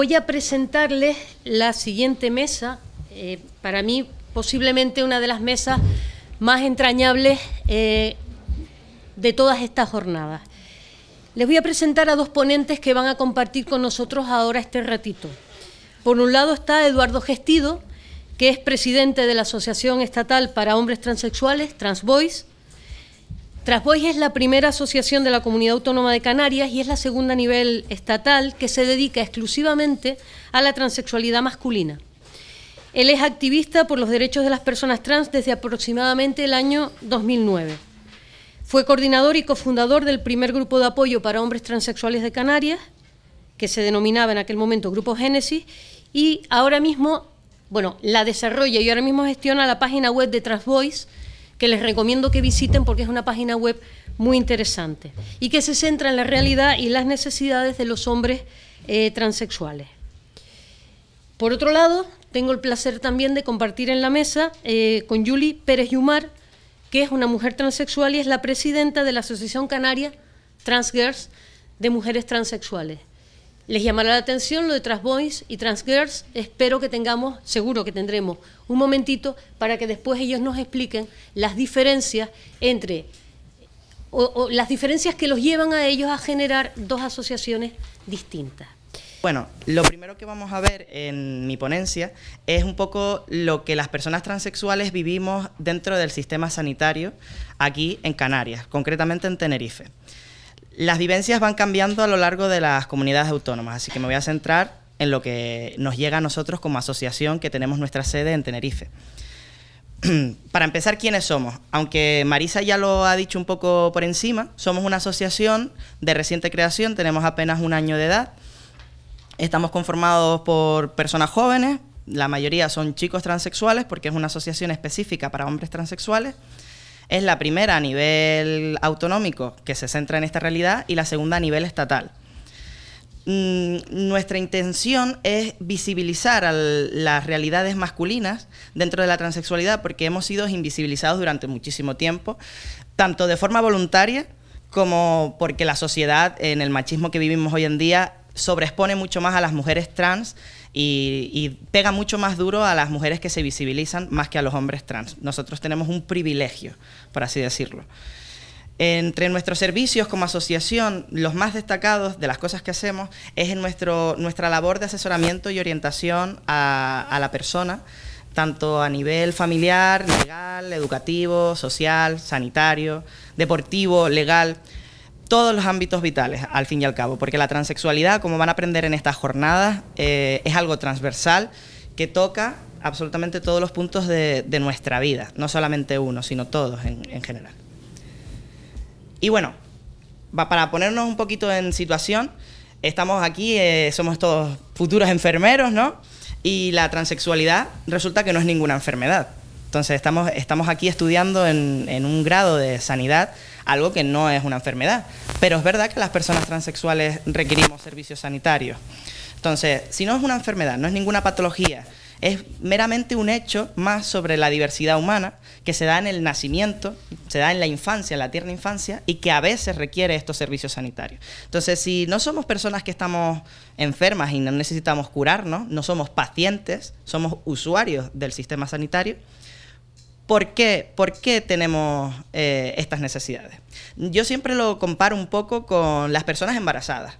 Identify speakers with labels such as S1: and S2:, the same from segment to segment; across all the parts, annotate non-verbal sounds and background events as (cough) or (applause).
S1: voy a presentarles la siguiente mesa, eh, para mí posiblemente una de las mesas más entrañables eh, de todas estas jornadas. Les voy a presentar a dos ponentes que van a compartir con nosotros ahora este ratito. Por un lado está Eduardo Gestido, que es presidente de la Asociación Estatal para Hombres Transexuales, Transboys, Transboys es la primera asociación de la Comunidad Autónoma de Canarias y es la segunda a nivel estatal que se dedica exclusivamente a la transexualidad masculina. Él es activista por los derechos de las personas trans desde aproximadamente el año 2009. Fue coordinador y cofundador del primer grupo de apoyo para hombres transexuales de Canarias, que se denominaba en aquel momento Grupo Génesis, y ahora mismo, bueno, la desarrolla y ahora mismo gestiona la página web de Transboys, que les recomiendo que visiten porque es una página web muy interesante y que se centra en la realidad y las necesidades de los hombres eh, transexuales. Por otro lado, tengo el placer también de compartir en la mesa eh, con Yuli Pérez Yumar, que es una mujer transexual y es la presidenta de la Asociación Canaria Transgirls de Mujeres Transexuales. Les llamará la atención lo de Transboys y Transgirls. Espero que tengamos, seguro que tendremos, un momentito para que después ellos nos expliquen las diferencias entre, o, las diferencias que los llevan a ellos a generar dos asociaciones distintas.
S2: Bueno, lo primero que vamos a ver en mi ponencia es un poco lo que las personas transexuales vivimos dentro del sistema sanitario aquí en Canarias, concretamente en Tenerife. Las vivencias van cambiando a lo largo de las comunidades autónomas, así que me voy a centrar en lo que nos llega a nosotros como asociación que tenemos nuestra sede en Tenerife. (clears throat) Para empezar, ¿quiénes somos? Aunque Marisa ya lo ha dicho un poco por encima, somos una asociación de reciente creación, tenemos apenas un año de edad, estamos conformados por personas jóvenes, la mayoría son chicos transexuales porque es una asociación específica para hombres transexuales, es la primera a nivel autonómico que se centra en esta realidad y la segunda a nivel estatal. Mm, nuestra intención es visibilizar las realidades masculinas dentro de la transexualidad porque hemos sido invisibilizados durante muchísimo tiempo, tanto de forma voluntaria como porque la sociedad en el machismo que vivimos hoy en día sobreexpone mucho más a las mujeres trans y, pega mucho más duro a las mujeres que se visibilizan más que a los hombres trans. Nosotros tenemos un privilegio, por así decirlo. Entre nuestros servicios como asociación, los más destacados de las cosas que hacemos es en nuestro, nuestra labor de asesoramiento y orientación a, la persona, tanto a nivel familiar, legal, educativo, social, sanitario, deportivo, legal todos los ámbitos vitales, al fin y al cabo, porque la transexualidad, como van a aprender en estas jornadas, eh, es algo transversal que toca absolutamente todos los puntos de, nuestra vida, no solamente uno, sino todos en, general. Y bueno, para ponernos un poquito en situación, estamos aquí, eh, somos todos futuros enfermeros, ¿no? Y la transexualidad resulta que no es ninguna enfermedad. Entonces estamos, estamos aquí estudiando en, en un grado de sanidad algo que no es una enfermedad. Pero es verdad que las personas transexuales requerimos servicios sanitarios. Entonces, si no es una enfermedad, no es ninguna patología, es meramente un hecho más sobre la diversidad humana que se da en el nacimiento, se da en la infancia, en la tierna infancia, y que a veces requiere estos servicios sanitarios. Entonces, si no somos personas que estamos enfermas y no necesitamos curarnos, no somos pacientes, somos usuarios del sistema sanitario, ¿Por qué, tenemos eh, estas necesidades? Yo siempre lo comparo un poco con las personas embarazadas.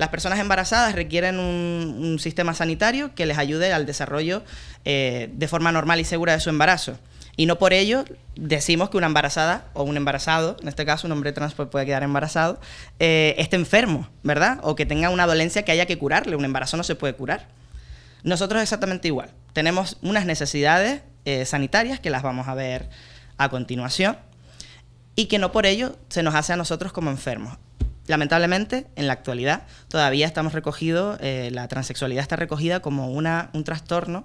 S2: Las personas embarazadas requieren un, sistema sanitario que les ayude al desarrollo eh, de forma normal y segura de su embarazo. Y no por ello decimos que una embarazada o un embarazado, en este caso un hombre trans puede quedar embarazado, eh, esté enfermo, ¿verdad? O que tenga una dolencia que haya que curarle. Un embarazo no se puede curar. Nosotros exactamente igual. Tenemos unas necesidades eh, sanitarias, que las vamos a ver a continuación, y que no por ello se nos hace a nosotros como enfermos. Lamentablemente, en la actualidad, todavía estamos recogidos, eh, la transexualidad está recogida como una, un trastorno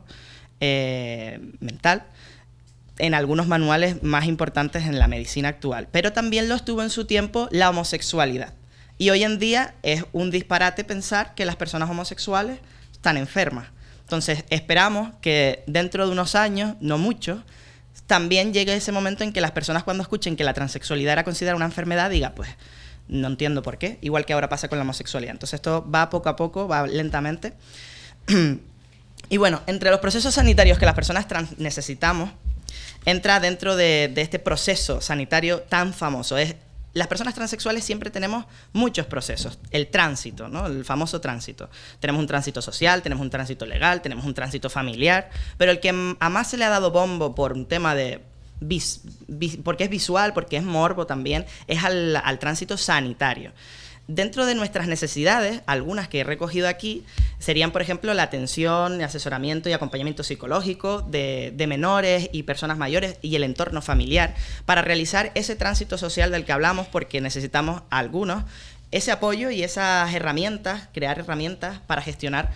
S2: eh, mental en algunos manuales más importantes en la medicina actual, pero también lo estuvo en su tiempo la homosexualidad. Y hoy en día es un disparate pensar que las personas homosexuales están enfermas. Entonces, esperamos que dentro de unos años, no muchos, también llegue ese momento en que las personas cuando escuchen que la transexualidad era considerada una enfermedad, diga, pues, no entiendo por qué, igual que ahora pasa con la homosexualidad. Entonces, esto va poco a poco, va lentamente. (clears throat) y bueno, entre los procesos sanitarios que las personas trans necesitamos, entra dentro de, este proceso sanitario tan famoso. Es las personas transexuales siempre tenemos muchos procesos. El tránsito, ¿no? El famoso tránsito. Tenemos un tránsito social, tenemos un tránsito legal, tenemos un tránsito familiar, pero el que a más se le ha dado bombo por un tema de porque es visual, porque es morbo también, es al, tránsito sanitario. Dentro de nuestras necesidades, algunas que he recogido aquí, serían, por ejemplo, la atención, asesoramiento y acompañamiento psicológico de, menores y personas mayores y el entorno familiar para realizar ese tránsito social del que hablamos, porque necesitamos algunos ese apoyo y esas herramientas, crear herramientas para gestionar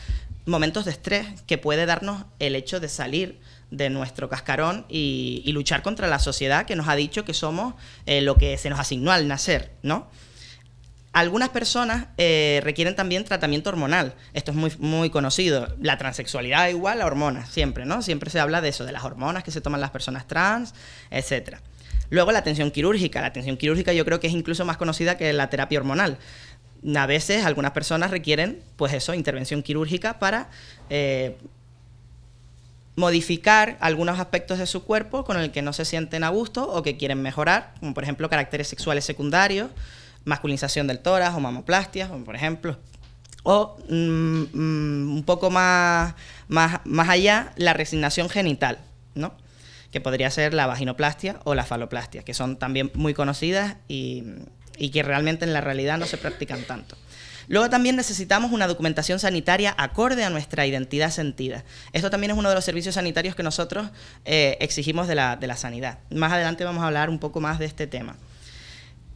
S2: momentos de estrés que puede darnos el hecho de salir de nuestro cascarón y, luchar contra la sociedad que nos ha dicho que somos eh, lo que se nos asignó al nacer, ¿no? Algunas personas eh, requieren también tratamiento hormonal. Esto es muy, muy conocido. La transexualidad igual a hormonas, siempre, ¿no? Siempre se habla de eso, de las hormonas que se toman las personas trans, etc. Luego la atención quirúrgica. La atención quirúrgica yo creo que es incluso más conocida que la terapia hormonal. A veces algunas personas requieren, pues eso, intervención quirúrgica para eh, modificar algunos aspectos de su cuerpo con el que no se sienten a gusto o que quieren mejorar, como por ejemplo caracteres sexuales secundarios masculinización del tórax o mamoplastia, por ejemplo. O mm, mm, un poco más, más, más allá, la resignación genital, ¿no? que podría ser la vaginoplastia o la faloplastia, que son también muy conocidas y, y que realmente en la realidad no se practican tanto. Luego también necesitamos una documentación sanitaria acorde a nuestra identidad sentida. Esto también es uno de los servicios sanitarios que nosotros eh, exigimos de la, sanidad. Más adelante vamos a hablar un poco más de este tema.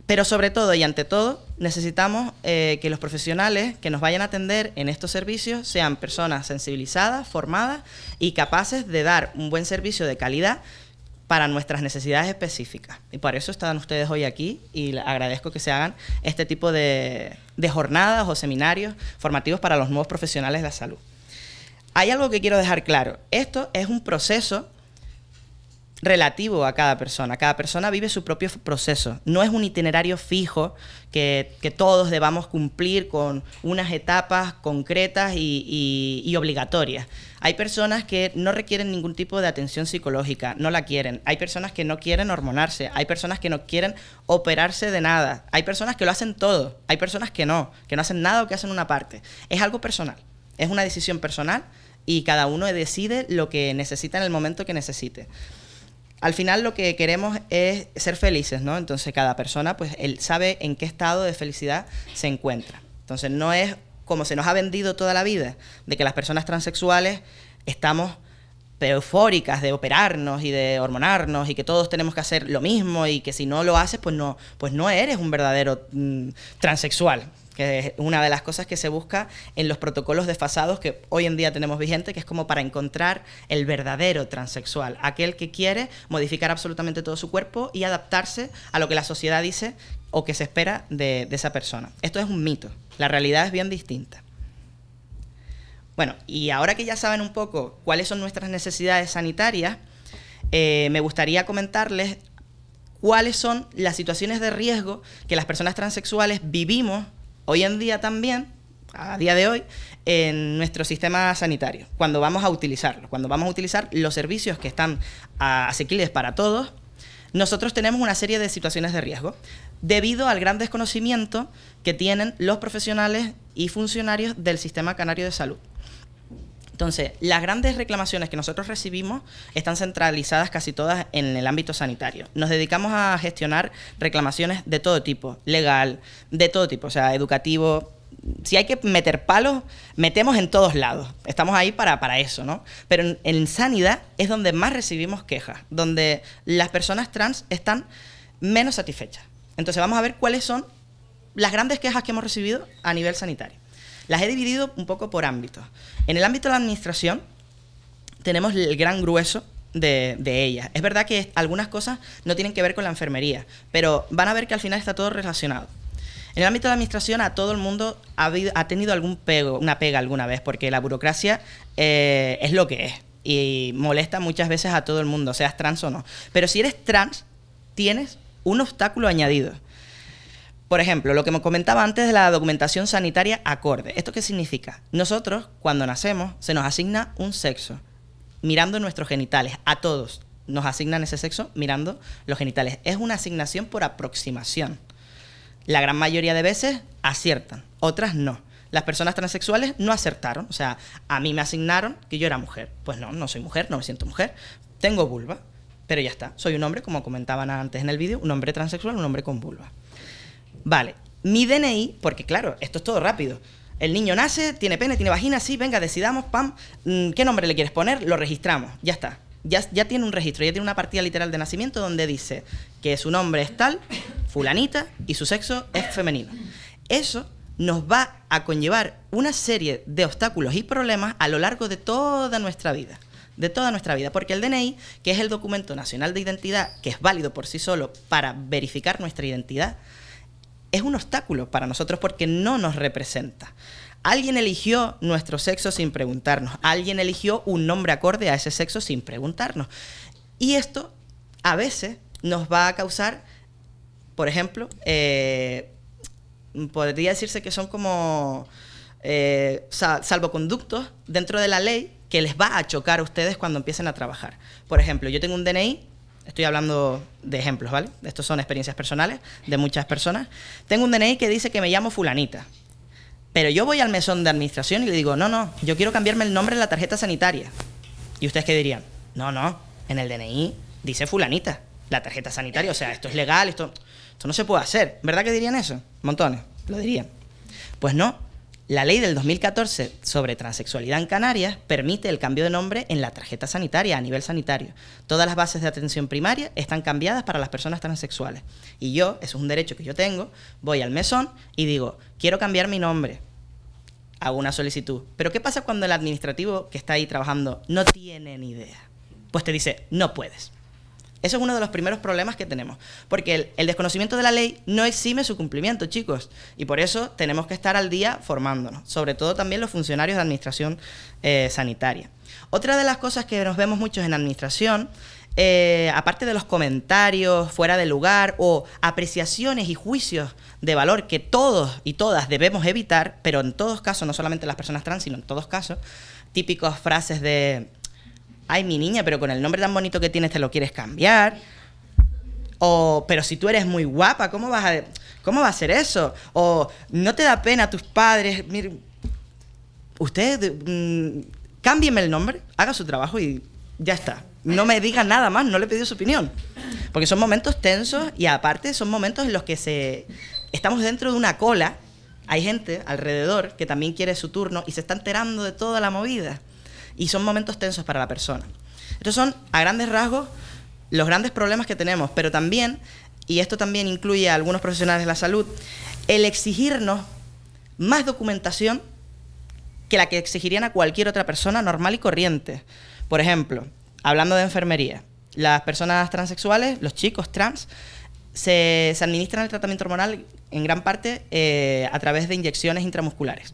S2: Pero sobre todo y ante todo, necesitamos eh, que los profesionales que nos vayan a atender en estos servicios sean personas sensibilizadas, formadas y capaces de dar un buen servicio de calidad para nuestras necesidades específicas. Y por eso están ustedes hoy aquí y agradezco que se hagan este tipo de, de jornadas o seminarios formativos para los nuevos profesionales de la salud. Hay algo que quiero dejar claro. Esto es un proceso relativo a cada persona. Cada persona vive su propio proceso. No es un itinerario fijo que, todos debamos cumplir con unas etapas concretas y, obligatorias. Hay personas que no requieren ningún tipo de atención psicológica, no la quieren. Hay personas que no quieren hormonarse. Hay personas que no quieren operarse de nada. Hay personas que lo hacen todo. Hay personas que no, que no hacen nada o que hacen una parte. Es algo personal. Es una decisión personal y cada uno decide lo que necesita en el momento que necesite al final lo que queremos es ser felices, ¿no? Entonces cada persona, pues, él sabe en qué estado de felicidad se encuentra. Entonces no es como se nos ha vendido toda la vida, de que las personas transexuales estamos eufóricas de operarnos y de hormonarnos y que todos tenemos que hacer lo mismo y que si no lo haces, pues no, pues no eres un verdadero mm, transexual que es una de las cosas que se busca en los protocolos desfasados que hoy en día tenemos vigente, que es como para encontrar el verdadero transexual, aquel que quiere modificar absolutamente todo su cuerpo y adaptarse a lo que la sociedad dice o que se espera de, esa persona. Esto es un mito, la realidad es bien distinta. Bueno, y ahora que ya saben un poco cuáles son nuestras necesidades sanitarias, eh, me gustaría comentarles cuáles son las situaciones de riesgo que las personas transexuales vivimos hoy en día también, a día de hoy, en nuestro sistema sanitario, cuando vamos a utilizarlo, cuando vamos a utilizar los servicios que están asequibles para todos, nosotros tenemos una serie de situaciones de riesgo debido al gran desconocimiento que tienen los profesionales y funcionarios del sistema canario de salud. Entonces, las grandes reclamaciones que nosotros recibimos están centralizadas casi todas en el ámbito sanitario. Nos dedicamos a gestionar reclamaciones de todo tipo, legal, de todo tipo, o sea, educativo. Si hay que meter palos, metemos en todos lados. Estamos ahí para, para eso, ¿no? Pero en, en sanidad es donde más recibimos quejas, donde las personas trans están menos satisfechas. Entonces, vamos a ver cuáles son las grandes quejas que hemos recibido a nivel sanitario. Las he dividido un poco por ámbitos. En el ámbito de la administración tenemos el gran grueso de, ellas. Es verdad que algunas cosas no tienen que ver con la enfermería, pero van a ver que al final está todo relacionado. En el ámbito de la administración a todo el mundo ha, tenido algún pego, una pega alguna vez, porque la burocracia eh, es lo que es y molesta muchas veces a todo el mundo, seas trans o no. Pero si eres trans, tienes un obstáculo añadido Por ejemplo, lo que me comentaba antes de la documentación sanitaria acorde. ¿Esto qué significa? Nosotros, cuando nacemos, se nos asigna un sexo, mirando nuestros genitales, a todos. Nos asignan ese sexo mirando los genitales. Es una asignación por aproximación. La gran mayoría de veces aciertan, otras no. Las personas transexuales no acertaron, o sea, a mí me asignaron que yo era mujer. Pues no, no soy mujer, no me siento mujer, tengo vulva, pero ya está. Soy un hombre, como comentaban antes en el vídeo, un hombre transexual, un hombre con vulva. Vale, mi DNI, porque claro, esto es todo rápido. El niño nace, tiene pene, tiene vagina, sí, venga, decidamos, pam, mm, ¿qué nombre le quieres poner? Lo registramos, ya está. Ya, ya tiene un registro, ya tiene una partida literal de nacimiento donde dice que su nombre es tal, fulanita, y su sexo es femenino. Eso nos va a conllevar una serie de obstáculos y problemas a lo largo de toda nuestra vida de toda nuestra vida, porque el DNI, que es el documento nacional de identidad, que es válido por sí solo para verificar nuestra identidad, es un obstáculo para nosotros porque no nos representa. Alguien eligió nuestro sexo sin preguntarnos, alguien eligió un nombre acorde a ese sexo sin preguntarnos. Y esto a veces nos va a causar, por ejemplo, eh, podría decirse que son como eh, salvoconductos dentro de la ley que les va a chocar a ustedes cuando empiecen a trabajar. Por ejemplo, yo tengo un DNI, estoy hablando de ejemplos, ¿vale? Estos son experiencias personales de muchas personas. Tengo un DNI que dice que me llamo fulanita. Pero yo voy al mesón de administración y le digo, no, no, yo quiero cambiarme el nombre en la tarjeta sanitaria. ¿Y ustedes qué dirían? No, no, en el DNI dice fulanita, la tarjeta sanitaria, o sea, esto es legal, esto, esto no se puede hacer. ¿Verdad que dirían eso? Montones, lo dirían. Pues no, la ley del 2014 sobre transexualidad en Canarias permite el cambio de nombre en la tarjeta sanitaria a nivel sanitario. Todas las bases de atención primaria están cambiadas para las personas transexuales. Y yo, eso es un derecho que yo tengo, voy al mesón y digo, quiero cambiar mi nombre. Hago una solicitud. Pero ¿qué pasa cuando el administrativo que está ahí trabajando no tiene ni idea? Pues te dice, no puedes. Eso es uno de los primeros problemas que tenemos, porque el, desconocimiento de la ley no exime su cumplimiento, chicos, y por eso tenemos que estar al día formándonos, sobre todo también los funcionarios de administración eh, sanitaria. Otra de las cosas que nos vemos muchos en administración eh, aparte de los comentarios fuera de lugar o apreciaciones y juicios de valor que todos y todas debemos evitar, pero en todos casos, no solamente las personas trans, sino en todos casos, típicas frases de ay, mi niña, pero con el nombre tan bonito que tienes te lo quieres cambiar. O, pero si tú eres muy guapa, ¿cómo vas a, cómo va a ser eso? O, no te da pena tus padres. Mire, usted, mmm, cámbieme el nombre, haga su trabajo y ya está. No me diga nada más, no le he su opinión. Porque son momentos tensos y aparte son momentos en los que se estamos dentro de una cola. Hay gente alrededor que también quiere su turno y se está enterando de toda la movida y son momentos tensos para la persona. Estos son, a grandes rasgos, los grandes problemas que tenemos, pero también, y esto también incluye a algunos profesionales de la salud, el exigirnos más documentación que la que exigirían a cualquier otra persona normal y corriente. Por ejemplo, hablando de enfermería, las personas transexuales, los chicos trans, se, administran el tratamiento hormonal en gran parte eh, a través de inyecciones intramusculares.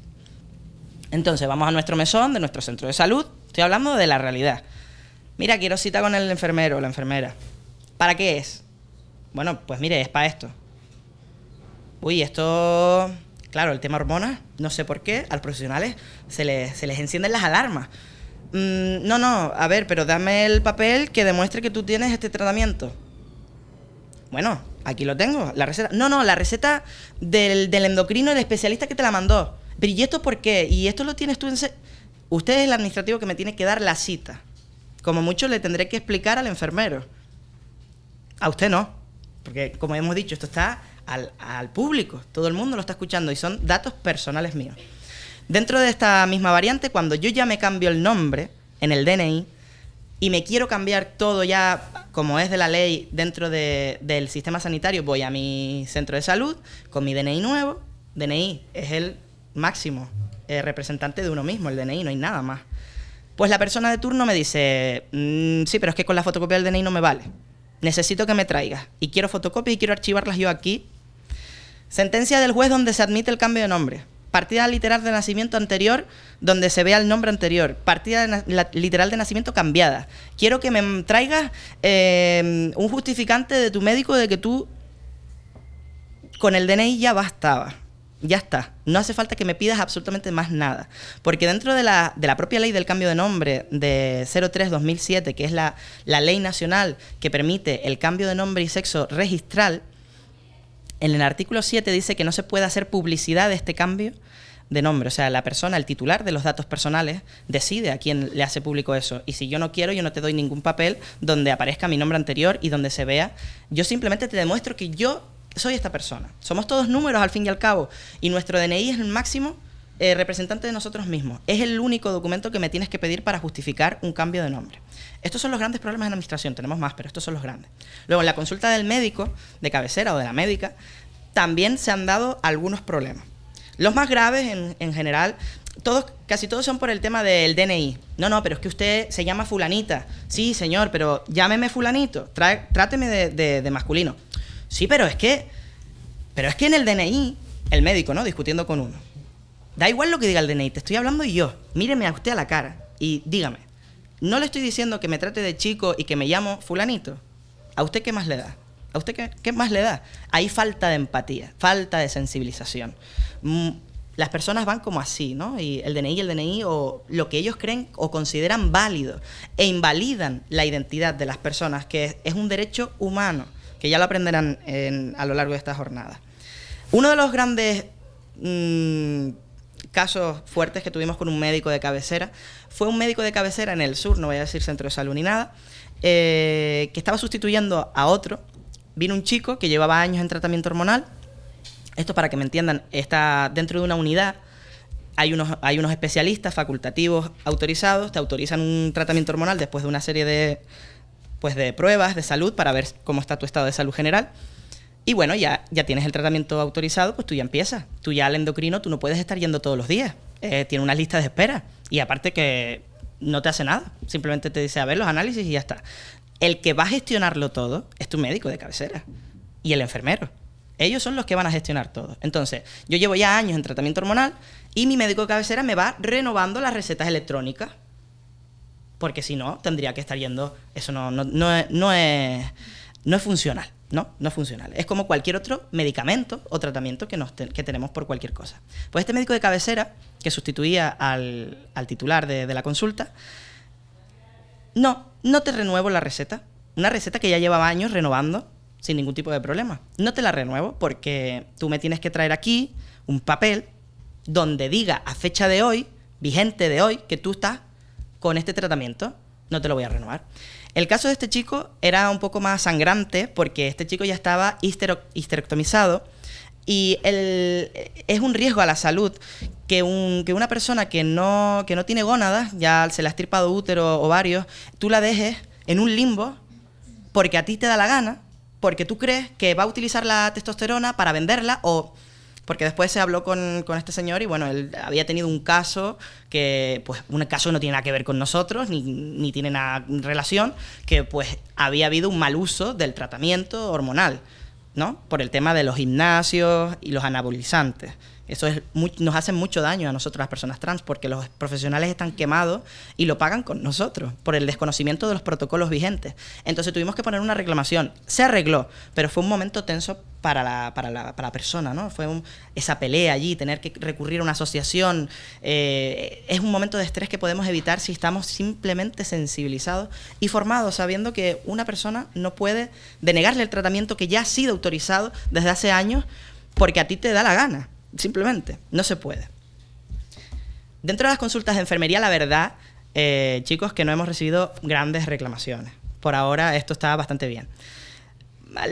S2: Entonces vamos a nuestro mesón de nuestro centro de salud. Estoy hablando de la realidad. Mira, quiero cita con el enfermero o la enfermera. ¿Para qué es? Bueno, pues mire, es para esto. Uy, esto... Claro, el tema hormonas, no sé por qué, a los profesionales se les, se les encienden las alarmas. Mm, no, no, a ver, pero dame el papel que demuestre que tú tienes este tratamiento. Bueno, aquí lo tengo, la receta. No, no, la receta del, del endocrino, el especialista que te la mandó. Pero ¿y esto por qué? ¿Y esto lo tienes tú en... Usted es el administrativo que me tiene que dar la cita. Como mucho le tendré que explicar al enfermero. A usted no. Porque, como hemos dicho, esto está al, al público. Todo el mundo lo está escuchando y son datos personales míos. Dentro de esta misma variante, cuando yo ya me cambio el nombre en el DNI y me quiero cambiar todo ya como es de la ley dentro del sistema sanitario, voy a mi centro de salud con mi DNI nuevo. DNI es el máximo eh, representante de uno mismo, el DNI, no hay nada más. Pues la persona de turno me dice, mm, sí, pero es que con la fotocopia del DNI no me vale. Necesito que me traigas. Y quiero fotocopias y quiero archivarlas yo aquí. Sentencia del juez donde se admite el cambio de nombre. Partida literal de nacimiento anterior donde se vea el nombre anterior. Partida literal de nacimiento cambiada. Quiero que me traigas eh, un justificante de tu médico de que tú Con el DNI ya bastaba. Ya está. No hace falta que me pidas absolutamente más nada. Porque dentro de la, de la propia ley del cambio de nombre de 03-2007, que es la, la ley nacional que permite el cambio de nombre y sexo registral, en el artículo 7 dice que no se puede hacer publicidad de este cambio de nombre. O sea, la persona, el titular de los datos personales, decide a quién le hace público eso. Y si yo no quiero, yo no te doy ningún papel donde aparezca mi nombre anterior y donde se vea. Yo simplemente te demuestro que yo soy esta persona. Somos todos números al fin y al cabo. Y nuestro DNI es el máximo eh, representante de nosotros mismos. Es el único documento que me tienes que pedir para justificar un cambio de nombre. Estos son los grandes problemas en administración. Tenemos más, pero estos son los grandes. Luego, en la consulta del médico de cabecera o de la médica, también se han dado algunos problemas. Los más graves, en, general, todos, casi todos son por el tema del DNI. No, no, pero es que usted se llama fulanita. Sí, señor, pero llámeme fulanito. tráteme de, masculino. Sí, pero es que... Pero es que en el DNI, el médico, ¿no? Discutiendo con uno. Da igual lo que diga el DNI, te estoy hablando yo. Míreme a usted a la cara y dígame. No le estoy diciendo que me trate de chico y que me llamo fulanito. ¿A usted qué más le da? ¿A usted qué, qué más le da? Hay falta de empatía, falta de sensibilización. Mm, las personas van como así, ¿no? Y el DNI el DNI o lo que ellos creen o consideran válido e invalidan la identidad de las personas, que es un derecho humano, que ya lo aprenderán a lo largo de esta jornada. Uno de los grandes mm, casos fuertes que tuvimos con un médico de cabecera fue un médico de cabecera en el sur, no voy a decir centro de salud ni nada, eh, que estaba sustituyendo a otro. Vino un chico que llevaba años en tratamiento hormonal esto para que me entiendan, está dentro de una unidad, hay unos, hay unos especialistas facultativos autorizados, te autorizan un tratamiento hormonal después de una serie de, pues de pruebas de salud para ver cómo está tu estado de salud general. Y bueno, ya, ya tienes el tratamiento autorizado, pues tú ya empiezas. Tú ya al endocrino, tú no puedes estar yendo todos los días. Eh, tiene una lista de espera. Y aparte que no te hace nada. Simplemente te dice, a ver, los análisis y ya está. El que va a gestionarlo todo es tu médico de cabecera y el enfermero. Ellos son los que van a gestionar todo. Entonces, yo llevo ya años en tratamiento hormonal y mi médico de cabecera me va renovando las recetas electrónicas. Porque si no, tendría que estar yendo. Eso no, no, no, es, no, es, no es funcional. No, no es funcional. Es como cualquier otro medicamento o tratamiento que, nos que tenemos por cualquier cosa. Pues este médico de cabecera, que sustituía al, al titular de, de la consulta, no, no te renuevo la receta. Una receta que ya llevaba años renovando sin ningún tipo de problema. No te la renuevo porque tú me tienes que traer aquí un papel donde diga a fecha de hoy, vigente de hoy, que tú estás con este tratamiento. No te lo voy a renovar. El caso de este chico era un poco más sangrante porque este chico ya estaba histerectomizado y es un riesgo a la salud que, un, que una persona que no, que no tiene gónadas, ya se le ha estirpado útero, ovarios, tú la dejes en un limbo porque a ti te da la gana porque tú crees que va a utilizar la testosterona para venderla o porque después se habló con, este señor y bueno, él había tenido un caso que, pues, un caso no tiene nada que ver con nosotros, ni, ni tiene nada relación, que pues había habido un mal uso del tratamiento hormonal, ¿no? Por el tema de los gimnasios y los anabolizantes. Eso es nos hace mucho daño a nosotros las personas trans porque los profesionales están quemados y lo pagan con nosotros por el desconocimiento de los protocolos vigentes. Entonces tuvimos que poner una reclamación. Se arregló, pero fue un momento tenso para la, para la, para la persona, ¿no? Fue esa pelea allí, tener que recurrir a una asociación. Eh, es un momento de estrés que podemos evitar si estamos simplemente sensibilizados y formados, sabiendo que una persona no puede denegarle el tratamiento que ya ha sido autorizado desde hace años porque a ti te da la gana. Simplemente, no se puede. Dentro de las consultas de enfermería, la verdad, eh, chicos, que no hemos recibido grandes reclamaciones. Por ahora esto está bastante bien.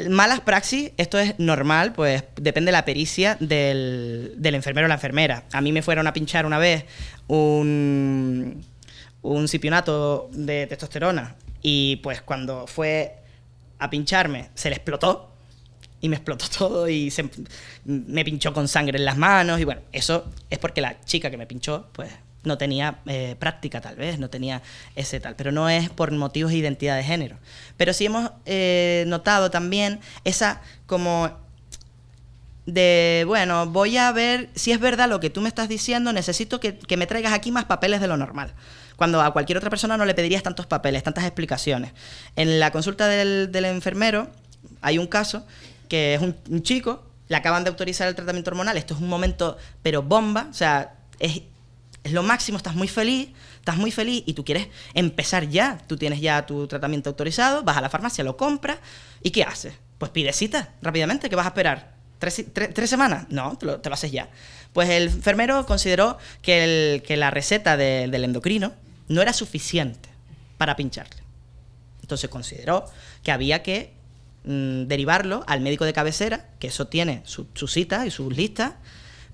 S2: Malas praxis, esto es normal, pues depende de la pericia del, del enfermero o la enfermera. A mí me fueron a pinchar una vez un, un cipionato de testosterona y pues cuando fue a pincharme se le explotó y me explotó (laughs) todo y se, me pinchó con sangre en las manos y bueno, eso es porque la chica que me pinchó pues no tenía eh, práctica tal vez, no tenía ese tal, pero no es por motivos de identidad de género. Pero sí hemos eh, notado también esa como de, bueno, voy a ver si es verdad lo que tú me estás diciendo, necesito que, que, me traigas aquí más papeles de lo normal. Cuando a cualquier otra persona no le pedirías tantos papeles, tantas explicaciones. En la consulta del, del enfermero hay un caso que es un, chico le acaban de autorizar el tratamiento hormonal, esto es un momento, pero bomba, o sea, es, es lo máximo, estás muy feliz, estás muy feliz y tú quieres empezar ya, tú tienes ya tu tratamiento autorizado, vas a la farmacia, lo compras, ¿y qué haces? Pues pide cita rápidamente, ¿qué vas a esperar? ¿Tres, tres, semanas? No, te lo, haces ya. Pues el enfermero consideró que, el, que la receta de, del endocrino no era suficiente para pincharle. Entonces consideró que había que mmm, derivarlo al médico de cabecera, que eso tiene su, su cita y sus listas,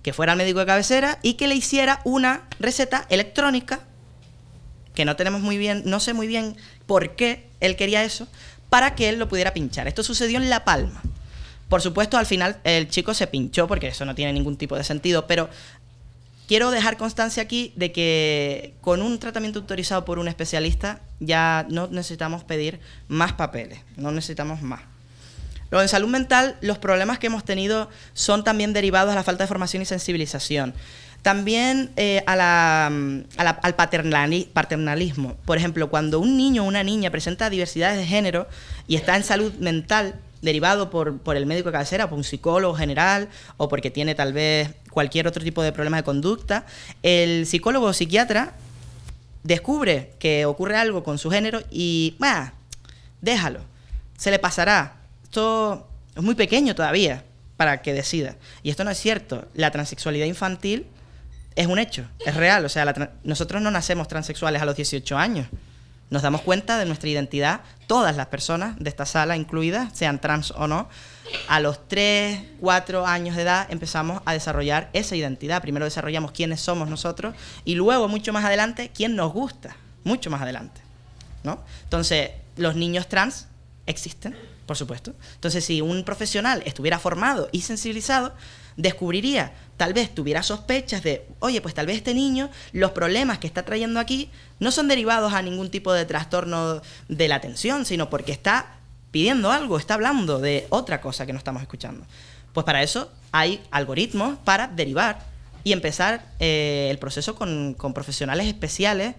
S2: que fuera al médico de cabecera y que le hiciera una receta electrónica, que no tenemos muy bien, no sé muy bien por qué él quería eso, para que él lo pudiera pinchar. Esto sucedió en La Palma. Por supuesto, al final el chico se pinchó porque eso no tiene ningún tipo de sentido, pero quiero dejar constancia aquí de que con un tratamiento autorizado por un especialista ya no necesitamos pedir más papeles, no necesitamos más. Luego, en salud mental, los problemas que hemos tenido son también derivados a la falta de formación y sensibilización. También eh, la, al paternali, paternalismo. Por ejemplo, cuando un niño o una niña presenta diversidades de género y está en salud mental, derivado por, por, el médico de cabecera, por un psicólogo general, o porque tiene tal vez cualquier otro tipo de problema de conducta, el psicólogo o psiquiatra descubre que ocurre algo con su género y, bah, déjalo, se le pasará. Esto es muy pequeño todavía para que decida. Y esto no es cierto. La transexualidad infantil es un hecho, es real. O sea, nosotros no nacemos transexuales a los 18 años. Nos damos cuenta de nuestra identidad, todas las personas de esta sala incluidas, sean trans o no, a los 3, 4 años de edad empezamos a desarrollar esa identidad. Primero desarrollamos quiénes somos nosotros y luego, mucho más adelante, quién nos gusta, mucho más adelante. ¿no? Entonces, los niños trans existen, por supuesto. Entonces, si un profesional estuviera formado y sensibilizado, descubriría, tal vez tuviera sospechas de, oye, pues tal vez este niño, los problemas que está trayendo aquí no son derivados a ningún tipo de trastorno de la atención, sino porque está pidiendo algo, está hablando de otra cosa que no estamos escuchando. Pues para eso hay algoritmos para derivar y empezar eh, el proceso con, con profesionales especiales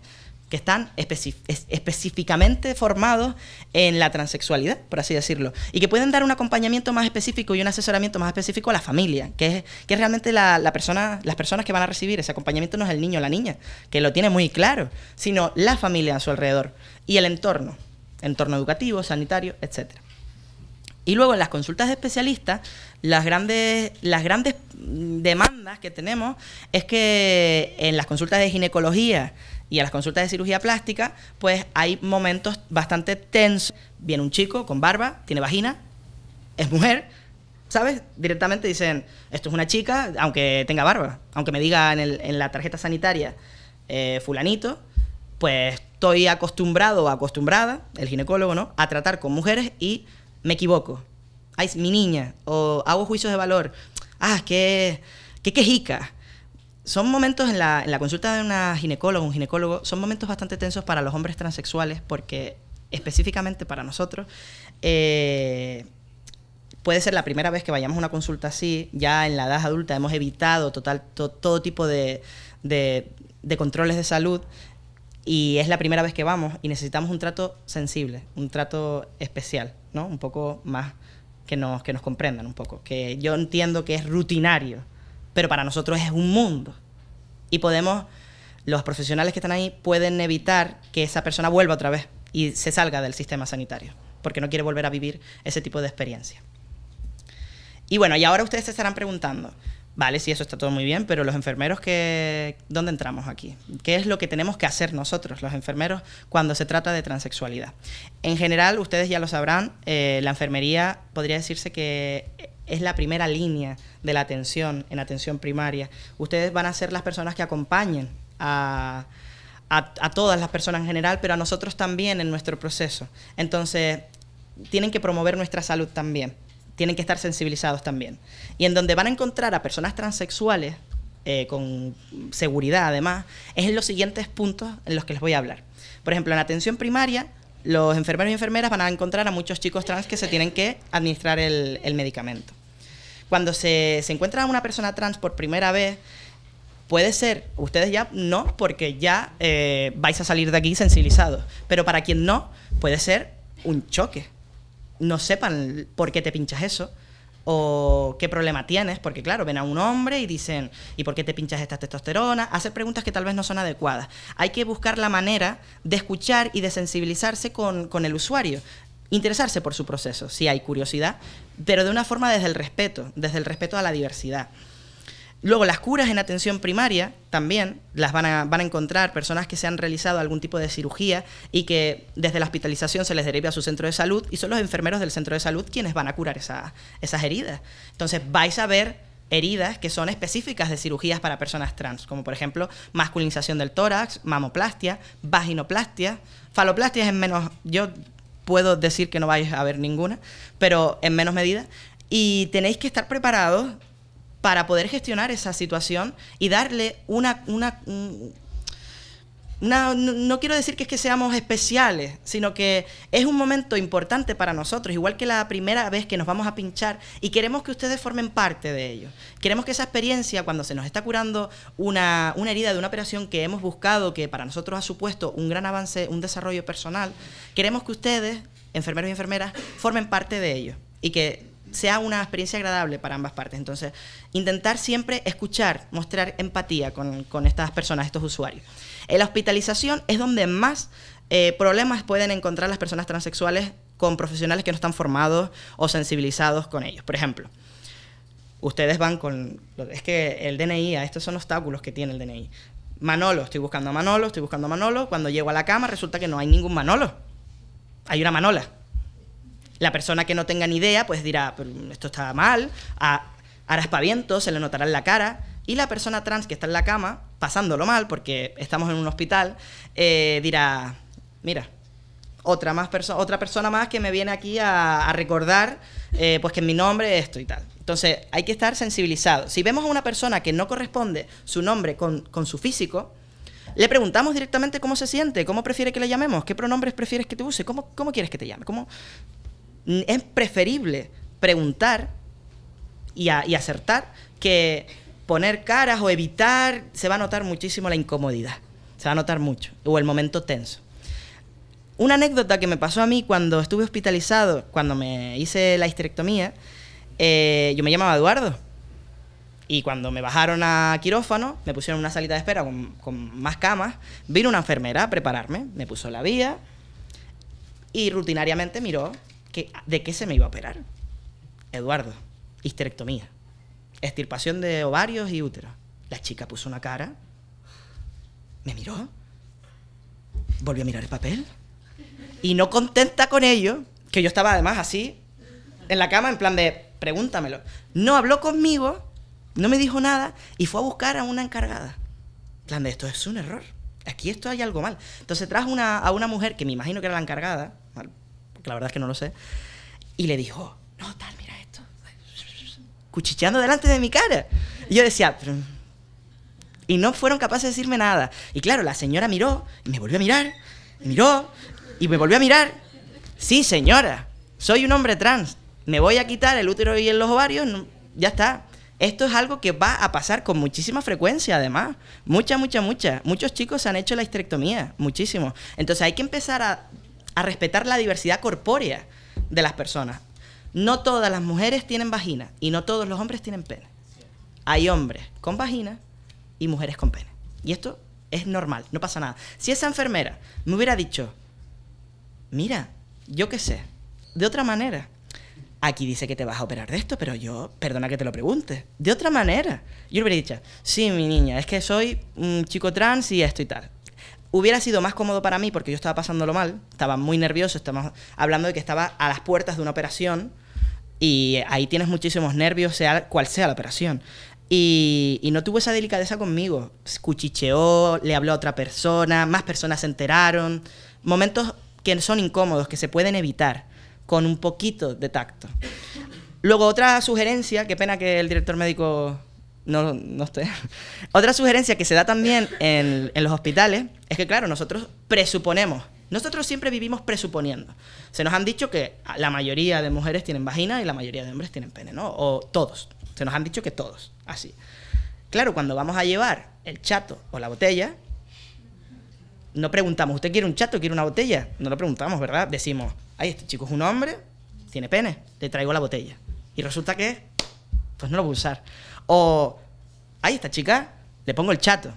S2: que están específicamente formados en la transexualidad, por así decirlo, y que pueden dar un acompañamiento más específico y un asesoramiento más específico a la familia, que es, realmente la, persona, las personas que van a recibir ese acompañamiento no es el niño o la niña, que lo tiene muy claro, sino la familia a su alrededor y el entorno, entorno educativo, sanitario, etcétera. Y luego en las consultas de especialistas, las grandes, las grandes demandas que tenemos es que en las consultas de ginecología y a las consultas de cirugía plástica, pues hay momentos bastante tensos. Viene un chico con barba, tiene vagina, es mujer, ¿sabes? Directamente dicen, esto es una chica, aunque tenga barba, aunque me diga en, el, en la tarjeta sanitaria eh, fulanito, pues estoy acostumbrado o acostumbrada, el ginecólogo, ¿no?, a tratar con mujeres y me equivoco. Ay, mi niña, o hago juicios de valor. Ah, qué, qué quejica son momentos en la, en la, consulta de una ginecóloga, un ginecólogo, son momentos bastante tensos para los hombres transexuales porque específicamente para nosotros eh, puede ser la primera vez que vayamos a una consulta así, ya en la edad adulta hemos evitado total, to, todo tipo de, de, de controles de salud y es la primera vez que vamos y necesitamos un trato sensible, un trato especial, ¿no? Un poco más que nos, que nos comprendan un poco, que yo entiendo que es rutinario pero para nosotros es un mundo. Y podemos, los profesionales que están ahí pueden evitar que esa persona vuelva otra vez y se salga del sistema sanitario, porque no quiere volver a vivir ese tipo de experiencia. Y bueno, y ahora ustedes se estarán preguntando, vale, sí, eso está todo muy bien, pero los enfermeros, que, ¿dónde entramos aquí? ¿Qué es lo que tenemos que hacer nosotros, los enfermeros, cuando se trata de transexualidad? En general, ustedes ya lo sabrán, eh, la enfermería podría decirse que es la primera línea de la atención en atención primaria. Ustedes van a ser las personas que acompañen a, a, todas las personas en general, pero a nosotros también en nuestro proceso. Entonces, tienen que promover nuestra salud también, tienen que estar sensibilizados también. Y en donde van a encontrar a personas transexuales, eh, con seguridad además, es en los siguientes puntos en los que les voy a hablar. Por ejemplo, en atención primaria, los enfermeros y enfermeras van a encontrar a muchos chicos trans que se tienen que administrar el, medicamento. Cuando se, se encuentra a una persona trans por primera vez, puede ser, ustedes ya no, porque ya eh, vais a salir de aquí sensibilizados, pero para quien no, puede ser un choque. No sepan por qué te pinchas eso, o qué problema tienes, porque claro, ven a un hombre y dicen, ¿y por qué te pinchas esta testosterona? Hacer preguntas que tal vez no son adecuadas. Hay que buscar la manera de escuchar y de sensibilizarse con, con el usuario interesarse por su proceso, si hay curiosidad, pero de una forma desde el respeto, desde el respeto a la diversidad. Luego, las curas en atención primaria también las van a, van a encontrar personas que se han realizado algún tipo de cirugía y que desde la hospitalización se les deriva a su centro de salud y son los enfermeros del centro de salud quienes van a curar esas heridas. Entonces, vais a ver heridas que son específicas de cirugías para personas trans, como por ejemplo masculinización del tórax, mamoplastia, vaginoplastia, faloplastia es en menos, yo puedo decir que no vais a ver ninguna, pero en menos medida, y tenéis que estar preparados para poder gestionar esa situación y darle una... una, no, quiero decir que es que seamos especiales, sino que es un momento importante para nosotros, igual que la primera vez que nos vamos a pinchar y queremos que ustedes formen parte de ello. Queremos que esa experiencia, cuando se nos está curando una, una herida de una operación que hemos buscado, que para nosotros ha supuesto un gran avance, un desarrollo personal, queremos que ustedes, enfermeros y enfermeras, formen parte de ello y que sea una experiencia agradable para ambas partes. Entonces, intentar siempre escuchar, mostrar empatía con, estas personas, estos usuarios. En la hospitalización es donde más eh, problemas pueden encontrar las personas transexuales con profesionales que no están formados o sensibilizados con ellos. Por ejemplo, ustedes van con... Es que el DNI, estos son obstáculos que tiene el DNI. Manolo, estoy buscando a Manolo, estoy buscando a Manolo. Cuando llego a la cama resulta que no hay ningún Manolo. Hay una Manola. La persona que no tenga ni idea, pues dirá, esto está mal, hará espaviento, se le notará en la cara. Y la persona trans que está en la cama, pasándolo mal, porque estamos en un hospital, eh, dirá, mira, otra, más otra persona más que me viene aquí a, recordar eh, pues que mi nombre esto y tal. Entonces, hay que estar sensibilizado. Si vemos a una persona que no corresponde su nombre con, su físico, le preguntamos directamente cómo se siente, cómo prefiere que le llamemos, qué pronombres prefieres que te use, cómo, cómo quieres que te llame, cómo, es preferible preguntar y, acertar que poner caras o evitar, se va a notar muchísimo la incomodidad, se va a notar mucho, o el momento tenso. Una anécdota que me pasó a mí cuando estuve hospitalizado, cuando me hice la histerectomía, eh, yo me llamaba Eduardo. Y cuando me bajaron a quirófano, me pusieron una salita de espera con, con más camas, vino una enfermera a prepararme, me puso la vía y rutinariamente miró ¿de qué se me iba a operar? Eduardo, histerectomía, extirpación de ovarios y útero. La chica puso una cara, me miró, volvió a mirar el papel y no contenta con ello, que yo estaba además así, en la cama, en plan de, pregúntamelo. No habló conmigo, no me dijo nada y fue a buscar a una encargada. En plan de, esto es un error. Aquí esto hay algo mal. Entonces trajo una, a una mujer que me imagino que era la encargada, la verdad es que no lo sé, y le dijo, no, tal, mira esto, cuchicheando delante de mi cara. Y yo decía, y no fueron capaces de decirme nada. Y claro, la señora miró, y me volvió a mirar, miró, y me volvió a mirar. Sí, señora, soy un hombre trans, me voy a quitar el útero y los ovarios, ya está. Esto es algo que va a pasar con muchísima frecuencia, además. Mucha, mucha, mucha. Muchos chicos han hecho la histerectomía, muchísimo. Entonces hay que empezar a a respetar la diversidad corpórea de las personas. No todas las mujeres tienen vagina y no todos los hombres tienen pene. Hay hombres con vagina y mujeres con pene. Y esto es normal, no pasa nada. Si esa enfermera me hubiera dicho, mira, yo qué sé, de otra manera, aquí dice que te vas a operar de esto, pero yo, perdona que te lo pregunte, de otra manera. Yo le hubiera dicho, sí, mi niña, es que soy un chico trans y esto y tal. Hubiera sido más cómodo para mí porque yo estaba pasándolo mal, estaba muy nervioso, estamos hablando de que estaba a las puertas de una operación y ahí tienes muchísimos nervios, sea cual sea la operación. Y, no tuvo esa delicadeza conmigo. Cuchicheó, le habló a otra persona, más personas se enteraron. Momentos que son incómodos, que se pueden evitar con un poquito de tacto. Luego, otra sugerencia, qué pena que el director médico no, no estoy. Otra sugerencia que se da también en, los hospitales es que, claro, nosotros presuponemos. Nosotros siempre vivimos presuponiendo. Se nos han dicho que la mayoría de mujeres tienen vagina y la mayoría de hombres tienen pene, ¿no? O todos. Se nos han dicho que todos, así. Claro, cuando vamos a llevar el chato o la botella, no preguntamos, ¿usted quiere un chato o quiere una botella? No lo preguntamos, ¿verdad? Decimos, ay, este chico es un hombre, tiene pene, le traigo la botella. Y resulta que, pues no lo voy a usar. O, ahí esta chica, le pongo el chato.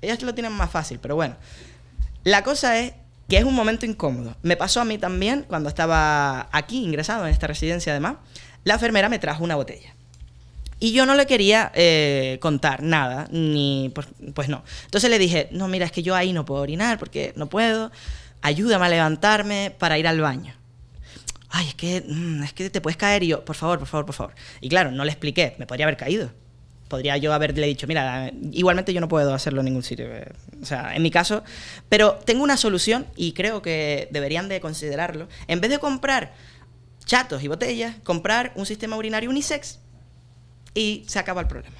S2: Ellas lo tienen más fácil, pero bueno. La cosa es que es un momento incómodo. Me pasó a mí también cuando estaba aquí, ingresado en esta residencia además. La enfermera me trajo una botella. Y yo no le quería eh, contar nada, ni pues, pues, no. Entonces le dije, no, mira, es que yo ahí no puedo orinar porque no puedo. Ayúdame a levantarme para ir al baño. Ay, es que, mm, es que te puedes caer y yo, por favor, por favor, por favor. Y claro, no le expliqué, me podría haber caído. Podría yo haberle dicho, mira, igualmente yo no puedo hacerlo en ningún sitio. Eh, o sea, en mi caso. Pero tengo una solución y creo que deberían de considerarlo. En vez de comprar chatos y botellas, comprar un sistema urinario unisex y se acaba el problema.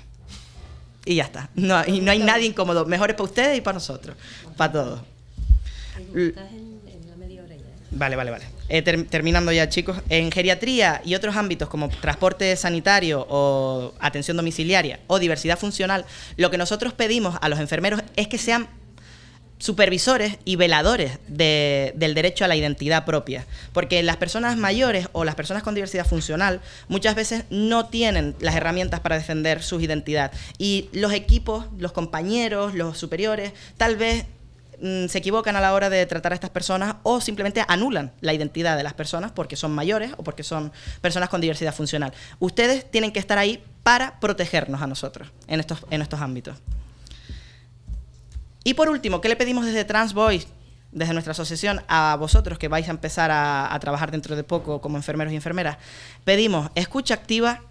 S2: Y ya está. No, y no hay nadie incómodo. Mejor es para ustedes y para nosotros. Para todos. Vale, vale, vale. Eh, terminando ya, chicos. En geriatría y otros ámbitos como transporte sanitario o atención domiciliaria o diversidad funcional, lo que nosotros pedimos a los enfermeros es que sean supervisores y veladores del derecho a la identidad propia. Porque las personas mayores o las personas con diversidad funcional muchas veces no tienen las herramientas para defender su identidad. Y los equipos, los compañeros, los superiores, tal vez mm, se equivocan a la hora de tratar a estas personas o simplemente anulan la identidad de las personas porque son mayores o porque son personas con diversidad funcional. Ustedes tienen que estar ahí para protegernos a nosotros en estos, en estos ámbitos. Y por último, ¿qué le pedimos desde Trans desde nuestra asociación, a vosotros que vais a empezar a, trabajar dentro de poco como enfermeros y enfermeras? Pedimos escucha activa,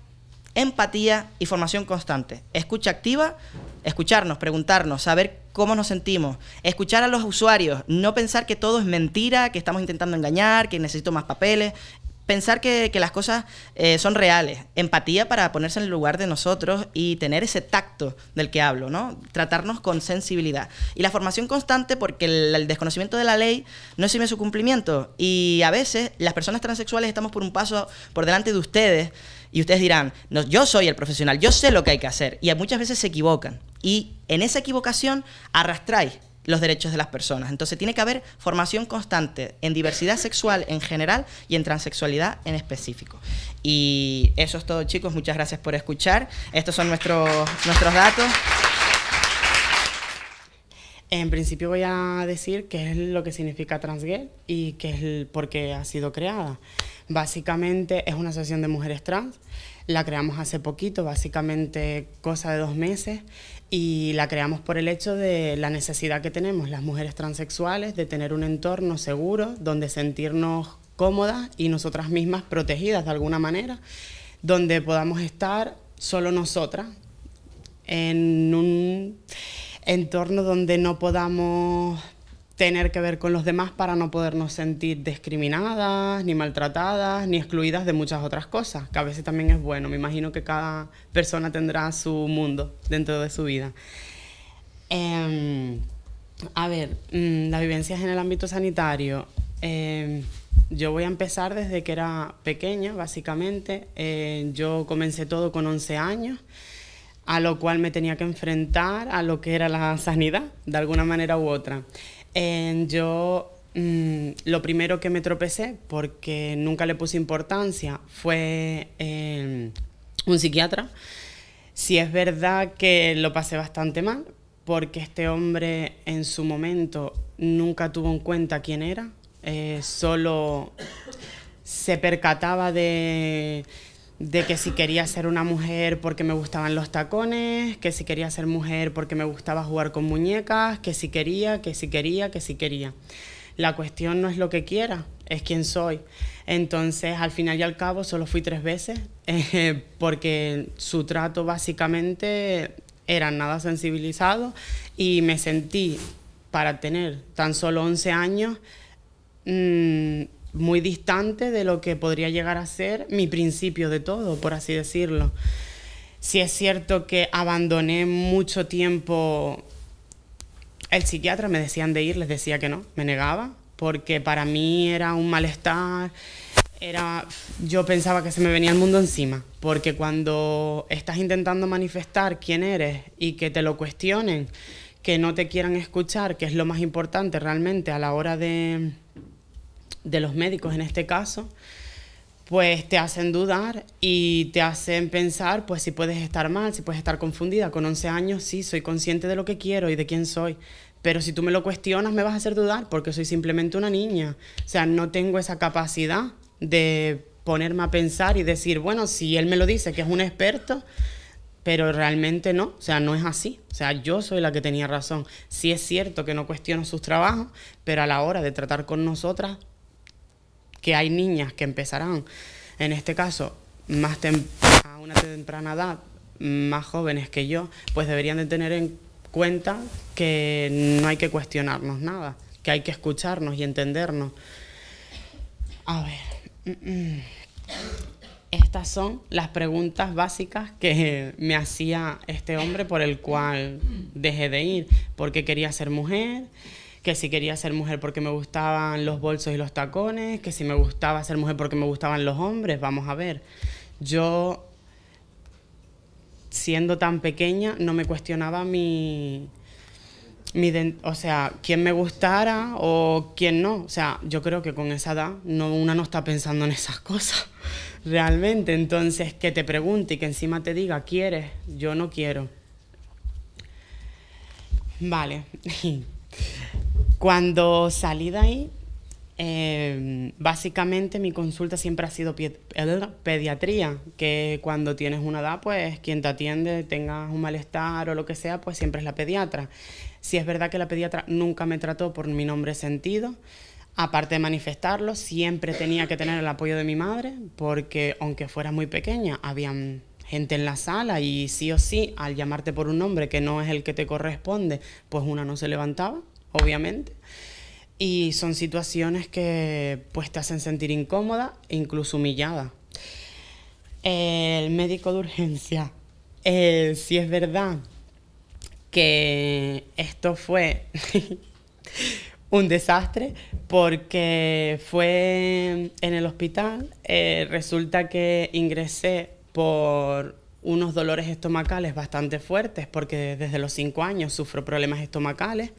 S2: empatía y formación constante. Escucha activa, escucharnos, preguntarnos, saber cómo nos sentimos, escuchar a los usuarios, no pensar que todo es mentira, que estamos intentando engañar, que necesito más papeles pensar que, las cosas eh, son reales, empatía para ponerse en el lugar de nosotros y tener ese tacto del que hablo, ¿no? Tratarnos con sensibilidad. Y la formación constante porque el, desconocimiento de la ley no exime su cumplimiento y a veces las personas transexuales estamos por un paso por delante de ustedes y ustedes dirán, no, yo soy el profesional, yo sé lo que hay que hacer y muchas veces se equivocan y en esa equivocación arrastráis los derechos de las personas. Entonces tiene que haber formación constante en diversidad sexual en general y en transexualidad en específico. Y eso es todo chicos, muchas gracias por escuchar. Estos son nuestros, nuestros datos.
S3: En principio voy a decir qué es lo que significa Transgirl y qué es por qué ha sido creada. Básicamente es una asociación de mujeres trans, la creamos hace poquito, básicamente cosa de dos meses, y la creamos por el hecho de la necesidad que tenemos las mujeres transexuales de tener un entorno seguro donde sentirnos cómodas y nosotras mismas protegidas de alguna manera, donde podamos estar solo nosotras en un entorno donde no podamos tener que ver con los demás para no podernos sentir discriminadas, ni maltratadas, ni excluidas de muchas otras cosas, que a veces también es bueno. Me imagino que cada persona tendrá su mundo dentro de su vida. Em, a ver, mm, las vivencias en el ámbito sanitario. Em, yo voy a empezar desde que era pequeña, básicamente. Eh, yo comencé todo con 11 años a lo cual me tenía que enfrentar a lo que era la sanidad, de alguna manera u otra yo mm, lo primero que me tropecé, porque nunca le puse importancia, fue un psiquiatra. Si es verdad que lo pasé bastante mal, porque este hombre en su momento nunca tuvo en cuenta quién era, eh, solo se percataba de de que si quería ser una mujer porque me gustaban los tacones, que si quería ser mujer porque me gustaba jugar con muñecas, que si quería, que si quería, que si quería. La cuestión no es lo que quiera, es quién soy. Entonces, al final y al cabo, solo fui tres veces, eh, porque su trato básicamente era nada sensibilizado y me sentí, para tener tan solo 11 años, mmm, muy distante de lo que podría llegar a ser mi principio de todo, por así decirlo. Si es cierto que abandoné mucho tiempo el psiquiatra, me decían de ir, les decía que no, me negaba, porque para mí era un malestar, era yo pensaba que se me venía el mundo encima, porque cuando estás intentando manifestar quién eres y que te lo cuestionen, que no te quieran escuchar, que es lo más importante realmente a la hora de de los médicos en este caso, pues te hacen dudar y te hacen pensar, pues si puedes estar mal, si puedes estar confundida. Con 11 años sí, soy consciente de lo que quiero y de quién soy. Pero si tú me lo cuestionas, me vas a hacer dudar porque soy simplemente una niña. O sea, no tengo esa capacidad de ponerme a pensar y decir, bueno, si él me lo dice que es un experto, pero realmente no, o sea, no es así. O sea, yo soy la que tenía razón. Sí es cierto que no cuestiono sus trabajos, pero a la hora de tratar con nosotras, que hay niñas que empezarán, en este caso, más a una temprana edad, más jóvenes que yo, pues deberían de tener en cuenta que no hay que cuestionarnos nada, que hay que escucharnos y entendernos. A ver, mm, mm. estas son las preguntas básicas que me hacía este hombre por el cual dejé de ir, porque quería ser mujer, que si quería ser mujer porque me gustaban los bolsos y los tacones, que si me gustaba ser mujer porque me gustaban los hombres, vamos a ver. Yo siendo tan pequeña no me cuestionaba mi, o sea, quién me gustara o quién no. O sea, yo creo que con esa edad no, una no está pensando en esas (laughs) cosas realmente. Entonces, que te pregunte y que encima te diga, ¿quieres? Yo no quiero. Vale. (laughs) Cuando salí de ahí, Em, básicamente mi consulta siempre ha sido pediatría, que cuando tienes una edad, pues quien te atiende, tengas un malestar o lo que sea, pues siempre es la pediatra. Si es verdad que la pediatra nunca me trató por mi nombre sentido, aparte de manifestarlo, siempre tenía que tener el apoyo de mi madre, porque aunque fuera muy pequeña, había gente en la sala y sí o sí, al llamarte por un nombre que no es el que te corresponde, pues una no se levantaba, obviamente. Y son situaciones que pues te hacen sentir incómoda e incluso humillada. El médico de urgencia, eh, si es verdad que esto fue (laughs) un desastre porque fue en el hospital, eh, resulta que ingresé por unos dolores estomacales bastante fuertes porque desde los cinco años sufro problemas estomacales.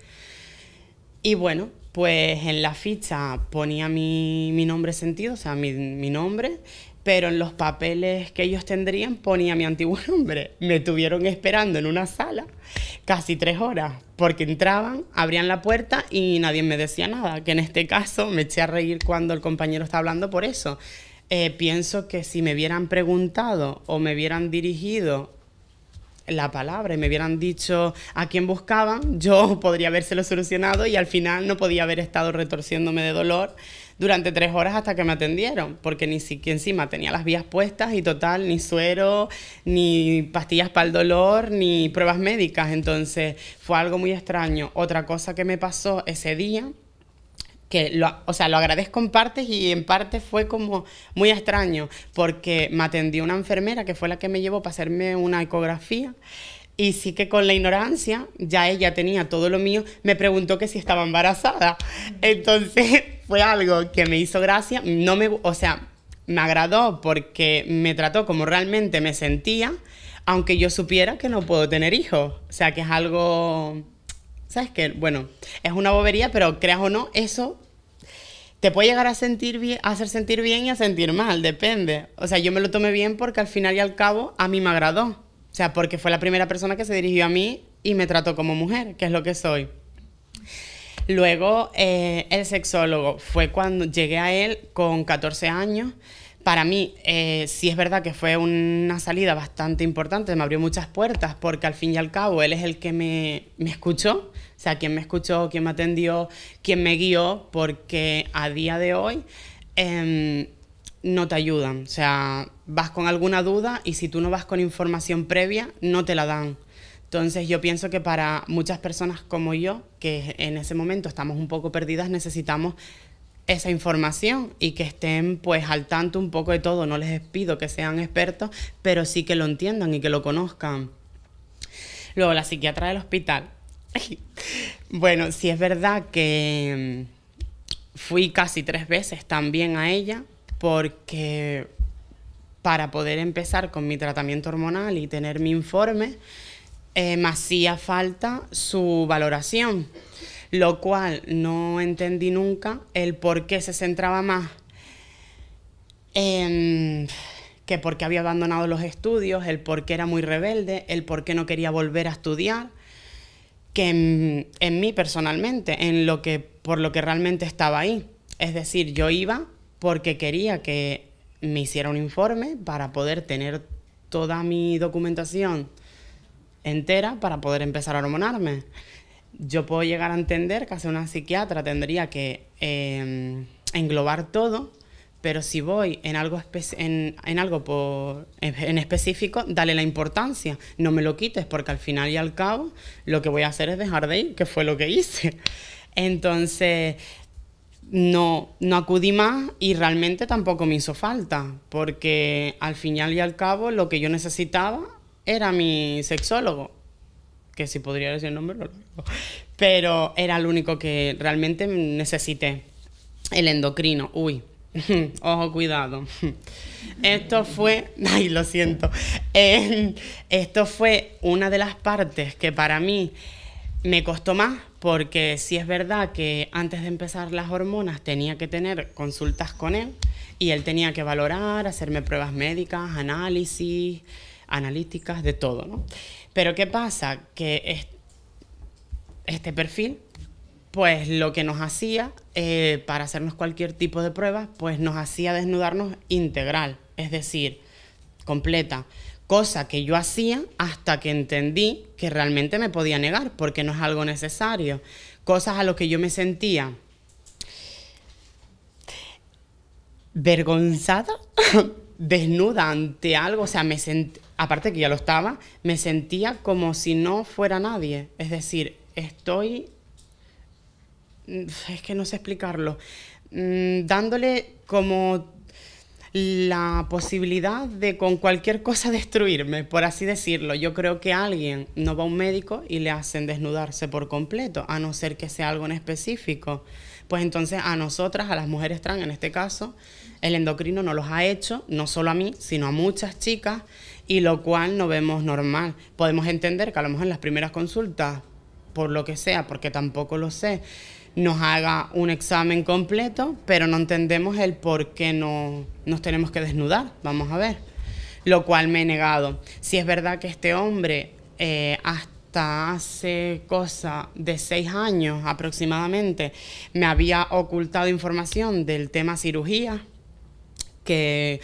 S3: Y bueno, pues en la ficha ponía mi, nombre sentido, o sea, mi, nombre, pero en los papeles que ellos tendrían ponía mi antiguo (laughs) nombre. Me tuvieron esperando en una sala casi tres horas, porque entraban, abrían la puerta y nadie me decía nada, que en este caso me eché a reír cuando el compañero está hablando por eso. Eh, pienso que si me hubieran preguntado o me hubieran dirigido la palabra y me hubieran dicho a quién buscaban, (laughs) yo podría habérselo solucionado y al final no podía haber estado retorciéndome de dolor durante tres horas hasta que me atendieron, porque ni siquiera encima tenía las vías puestas y total, ni suero, ni pastillas para el dolor, ni pruebas médicas. Entonces fue algo muy extraño. Otra cosa que me pasó ese día que lo, o sea, lo agradezco en partes y en parte fue como muy extraño, porque me atendió una enfermera que fue la que me llevó para hacerme una ecografía. Y sí que con la ignorancia, ya ella tenía todo lo mío, me preguntó que si estaba embarazada. Entonces (laughs) fue algo que me hizo gracia, no me, o sea, me agradó porque me trató como realmente me sentía, aunque yo supiera que no puedo tener hijos. O sea, que es algo ¿Sabes qué? Bueno, es una bobería, pero creas o no, eso te puede llegar a hacer sentir bien y a sentir mal, depende. O sea, yo me lo tomé bien porque al final y al cabo a mí me agradó. O sea, porque fue la primera persona que se dirigió a mí y me trató como mujer, que es lo que soy. Luego, eh, el sexólogo fue cuando llegué a él con 14 años. Para mí, eh, sí es verdad que fue una salida bastante importante, me abrió muchas puertas, porque al fin y al cabo él es el que me, me escuchó o sea, quién me escuchó, quién me atendió, quién me guió, porque a día de hoy em, no te ayudan. O sea, vas con alguna duda y si tú no vas con información previa, no te la dan. Entonces yo pienso que para muchas personas como yo, que en ese momento estamos un poco perdidas, necesitamos esa información y que estén pues al tanto un poco de todo. No les pido que sean expertos, pero sí que lo entiendan y que lo conozcan. Luego la psiquiatra del hospital. (laughs) bueno, sí es verdad que mm, fui casi tres veces también a ella porque para poder empezar con mi tratamiento hormonal y tener mi informe, eh, me hacía falta su valoración, lo cual no entendí nunca el por qué se centraba más em, que por qué había abandonado los estudios, el por qué era muy rebelde, el por qué no quería volver a estudiar, que en, en mí personalmente, en lo que, por lo que realmente estaba ahí. Es decir, yo iba porque quería que me hiciera un informe para poder tener toda mi documentación entera para poder empezar a hormonarme. Yo puedo llegar a entender que hacer una psiquiatra tendría que em, englobar todo, pero si voy en algo, en, algo por, en específico, dale la importancia, no me lo quites, porque al final y al cabo lo que voy a hacer es dejar de ir, que fue lo que hice. Entonces, no, no acudí más y realmente tampoco me hizo falta, porque al final y al cabo lo que yo necesitaba era mi sexólogo, que si podría decir el nombre, pero era el único que realmente necesité. El endocrino, uy, (laughs) ojo, cuidado. Esto fue, (laughs) ay, lo siento, esto fue una de las partes que para mí me costó más porque sí es verdad que antes de empezar las hormonas tenía que tener consultas con él y él tenía que valorar, hacerme pruebas médicas, análisis, analíticas, de todo, ¿no? Pero ¿qué pasa? Que este perfil, pues lo que nos hacía, eh, para hacernos cualquier tipo de prueba, pues nos hacía desnudarnos integral, es decir, completa cosa que yo hacía hasta que entendí que realmente me podía negar, porque no es algo necesario. Cosas a lo que yo me sentía vergonzada, (laughs) desnuda ante algo, o sea, me aparte que ya lo estaba, me sentía como si no fuera nadie. Es decir, estoy, es que no sé explicarlo, mm, dándole como la posibilidad de con cualquier cosa (laughs) destruirme, por así decirlo. Yo creo que alguien no va a un médico y le hacen desnudarse por completo, a no ser que sea algo en específico. Pues entonces a nosotras, a las mujeres trans en este caso, el endocrino no los ha hecho, no solo a mí, sino a muchas chicas, y lo cual no vemos normal. Podemos entender que a lo mejor en las primeras consultas, por lo que sea, porque tampoco lo sé, nos haga un examen completo, pero no entendemos el por qué no nos tenemos que desnudar. Vamos a ver. Lo cual me he negado. Si es verdad que este hombre eh, hasta hace cosa de seis años aproximadamente me había ocultado información del tema cirugía, que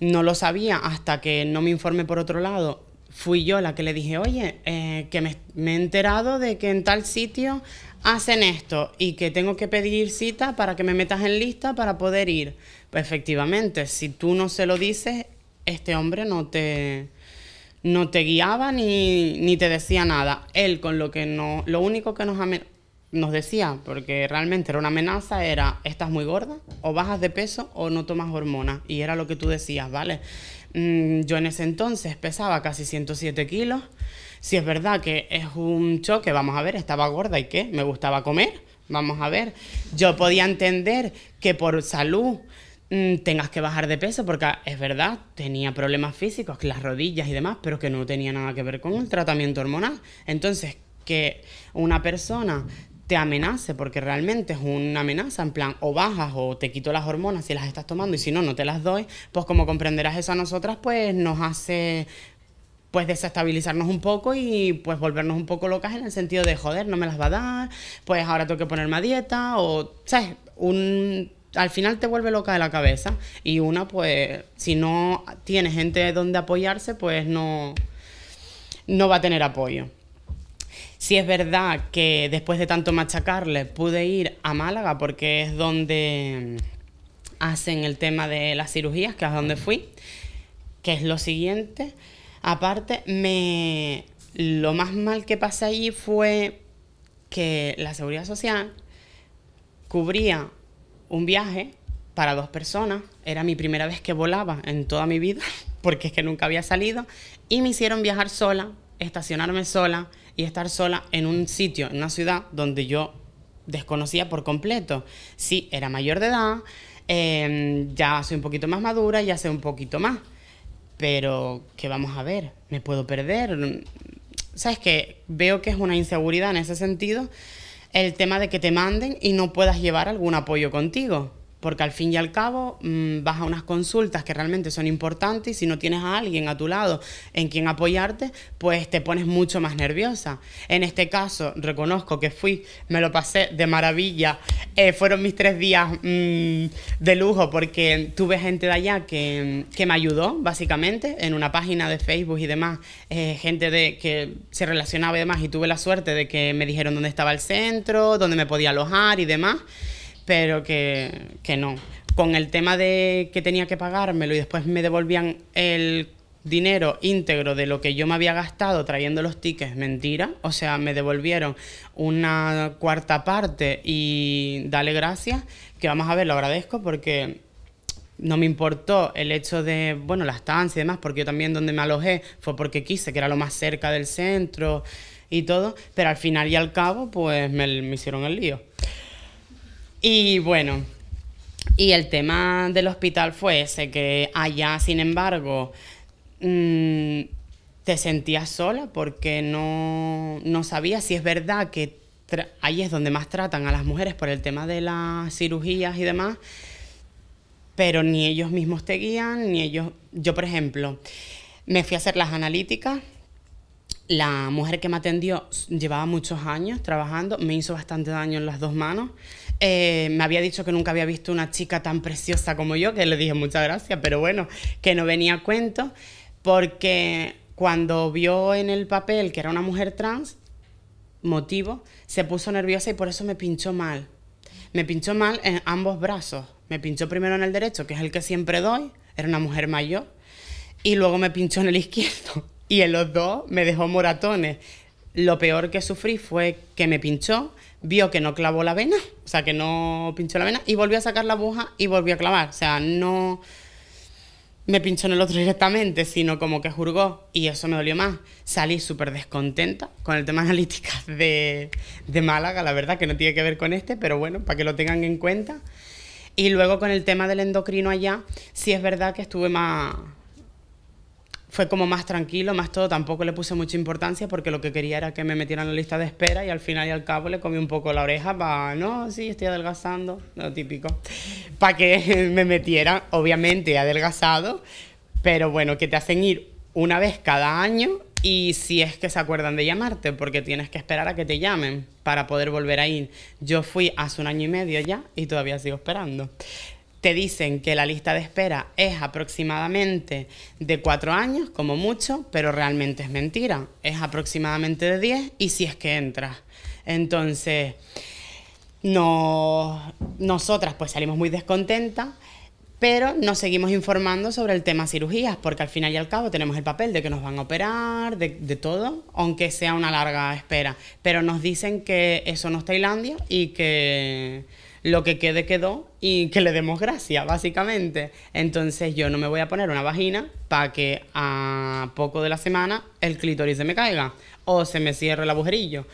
S3: no lo sabía hasta que no me informé por otro lado fui yo la que le dije, oye, eh, que me, he enterado de que en tal sitio hacen esto y que tengo que pedir cita para que me metas en lista para poder ir. Pues efectivamente, si tú no se lo dices, este hombre no te, no te guiaba ni, ni te decía nada. Él con lo que no, lo único que nos, nos decía, porque realmente era una amenaza, era, estás muy gorda, o bajas de peso o no tomas hormonas. Y era lo que tú decías, ¿vale? Mm, yo en ese entonces pesaba casi 107 kilos si es verdad que es un choque, vamos a ver, estaba gorda y qué, me gustaba comer, vamos a ver. Yo podía entender que por salud mm, tengas que bajar de peso, porque es verdad, tenía problemas físicos, las rodillas y demás, pero que no tenía nada que ver con el tratamiento hormonal. Entonces, que una persona te amenace, porque realmente es una amenaza, en plan, o bajas o te quito las hormonas si las estás tomando y si no, no te las doy, pues como comprenderás eso a nosotras, pues nos hace pues desestabilizarnos un poco y pues volvernos un poco locas en el sentido de, joder, no me las va a dar, pues ahora tengo que ponerme a dieta o, ¿sabes? Un, al final te vuelve loca de la cabeza y una pues si no tiene gente donde apoyarse pues no, no va a tener apoyo. Si es verdad que después de tanto machacarle pude ir a Málaga porque es donde hacen el tema de las cirugías, que es donde fui, que es lo siguiente. Aparte, me, lo más mal que pasé allí fue que la seguridad social cubría un viaje para dos personas. Era mi primera vez que volaba en toda mi vida, (laughs) porque es que nunca había salido. Y me hicieron viajar sola, estacionarme sola y estar sola en un sitio, en una ciudad donde yo desconocía por completo. Sí, era mayor de edad, em, ya soy un poquito más madura, ya sé un poquito más pero ¿qué vamos a ver? ¿Me puedo perder? ¿Sabes qué? Veo que es una inseguridad en ese sentido el tema de que te manden y no puedas llevar algún apoyo contigo. Porque al fin y al cabo mm, vas a unas consultas que realmente son importantes y si no tienes a alguien a tu lado en quien apoyarte, pues te pones mucho más nerviosa. En este caso, reconozco que fui, me lo pasé de maravilla, eh, fueron mis tres días mm, de lujo porque tuve gente de allá que, me ayudó, básicamente, en una página de Facebook y demás, eh, gente de, que se relacionaba y demás, y tuve la suerte de que me dijeron dónde estaba el centro, dónde me podía alojar y demás pero que, que no. Con el tema de que tenía que pagármelo y después me devolvían el dinero íntegro de lo que yo me había gastado trayendo los tickets, mentira. O sea, me devolvieron una cuarta parte y dale gracias, que vamos a ver, lo agradezco porque no me importó el hecho de, bueno, la estancia y demás, porque yo también donde me alojé fue porque quise, que era lo más cerca del centro y todo, pero al final y al cabo, pues me, me hicieron el lío. Y bueno, y el tema del hospital fue ese, que allá, sin embargo, mm, te sentías sola porque no, no sabías si es verdad que ahí es donde más tratan a las mujeres por el tema de las cirugías y demás, pero ni ellos mismos te guían, ni ellos... Yo, por ejemplo, me fui a hacer las analíticas la mujer que me atendió llevaba muchos años trabajando, me hizo bastante daño en las dos manos. Eh, me había dicho que nunca había visto una chica tan preciosa como yo, que le dije muchas gracias, pero bueno, que no venía a cuento, porque cuando vio en el papel que era una mujer trans, motivo, se puso nerviosa y por eso me pinchó mal. Me pinchó mal en ambos brazos. Me pinchó primero en el derecho, que es el que siempre doy, era una mujer mayor, y luego me pinchó en el izquierdo (laughs) y en los dos me dejó moratones. Lo peor que sufrí fue que me pinchó, vio que no clavó la vena, o sea, que no pinchó la vena, y volvió a sacar la aguja y volvió a clavar. O sea, no me pinchó en el otro (laughs) directamente, sino como que jurgó, y eso me dolió más. Salí súper descontenta con el tema analíticas de, de Málaga, la verdad, que no tiene que ver con este, pero bueno, para que lo tengan en cuenta. Y luego con el tema del endocrino allá, sí es verdad que estuve más fue como más tranquilo, más todo, tampoco le puse mucha importancia porque lo que quería era que me metieran en la lista de espera y al final y al cabo le comí un poco la oreja para, no, sí, estoy adelgazando, lo típico, para que (laughs) me metieran, obviamente adelgazado, pero bueno, que te hacen ir una vez cada año y si es que se acuerdan de llamarte, porque tienes que esperar a que te llamen para poder volver a ir. Yo fui hace un año y medio ya y todavía sigo esperando te dicen que la lista de espera es aproximadamente de cuatro años, como mucho, pero realmente es mentira. Es aproximadamente de 10 y si es que entras. Entonces, no, nosotras pues salimos muy descontentas, pero nos seguimos informando sobre el tema cirugías, porque al final y al cabo tenemos el papel de que nos van a operar, de, de todo, aunque sea una larga espera. Pero nos dicen que eso no es Tailandia y que lo que quede quedó y que le demos gracia, básicamente. Entonces yo no me voy a poner una vagina para que a poco de la semana el clítoris se me caiga o se me cierre el agujerillo.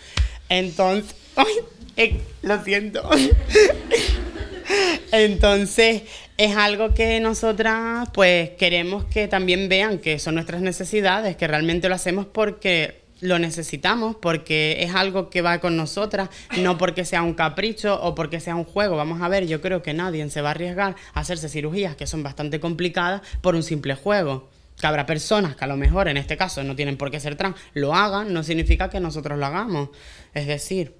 S3: Entonces, (laughs) ay, lo siento. (laughs) Entonces es algo que nosotras pues queremos que también vean que son nuestras necesidades, que realmente lo hacemos porque lo necesitamos porque es algo que va con nosotras, no porque sea un capricho o porque sea un juego. Vamos a ver, yo creo que nadie se va a arriesgar a hacerse cirugías que son bastante complicadas por un simple juego. Que habrá personas que a lo mejor en este caso no tienen por qué ser trans, lo hagan, no significa que nosotros lo hagamos. Es decir,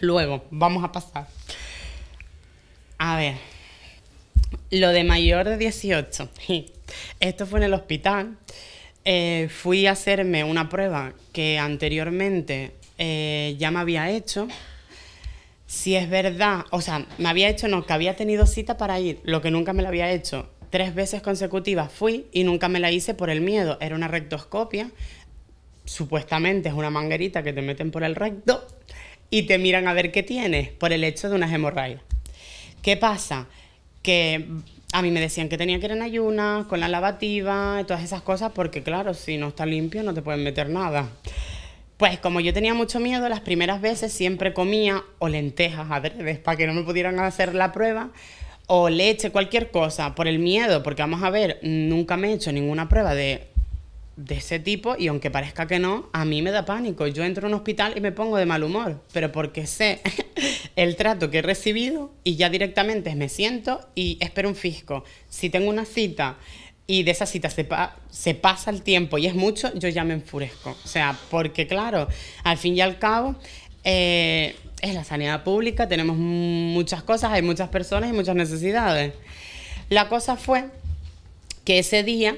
S3: luego, vamos a pasar. A ver, lo de mayor de 18. (laughs) Esto fue en el hospital. Eh, fui a hacerme una prueba que anteriormente eh, ya me había hecho. Si es verdad, o sea, me había hecho, no, que había tenido cita para ir, lo que nunca me lo había hecho. Tres veces consecutivas fui y nunca me la hice por el miedo. Era una rectoscopia, supuestamente es una manguerita que te meten por el recto y te miran a ver qué tienes por el hecho de una hemorragia. ¿Qué pasa? Que a mí me decían que tenía que ir en ayunas, con la lavativa y todas esas cosas, porque claro, si no está limpio no te pueden meter nada. Pues como yo tenía mucho miedo, las primeras veces siempre comía o lentejas adredes para que no me pudieran hacer la prueba, o leche, cualquier cosa, por el miedo, porque vamos a ver, nunca me he hecho ninguna prueba de, de ese tipo y aunque parezca que no, a mí me da pánico. Yo entro a un hospital y me pongo de mal humor, pero porque sé (laughs) el trato que he recibido y ya directamente me siento y espero un fisco. Si tengo una cita y de esa cita se, se pasa el tiempo y es mucho, yo ya me enfurezco. O sea, porque claro, al fin y al cabo... Eh, es la sanidad pública, tenemos muchas cosas, hay muchas personas y muchas necesidades. La cosa fue que ese día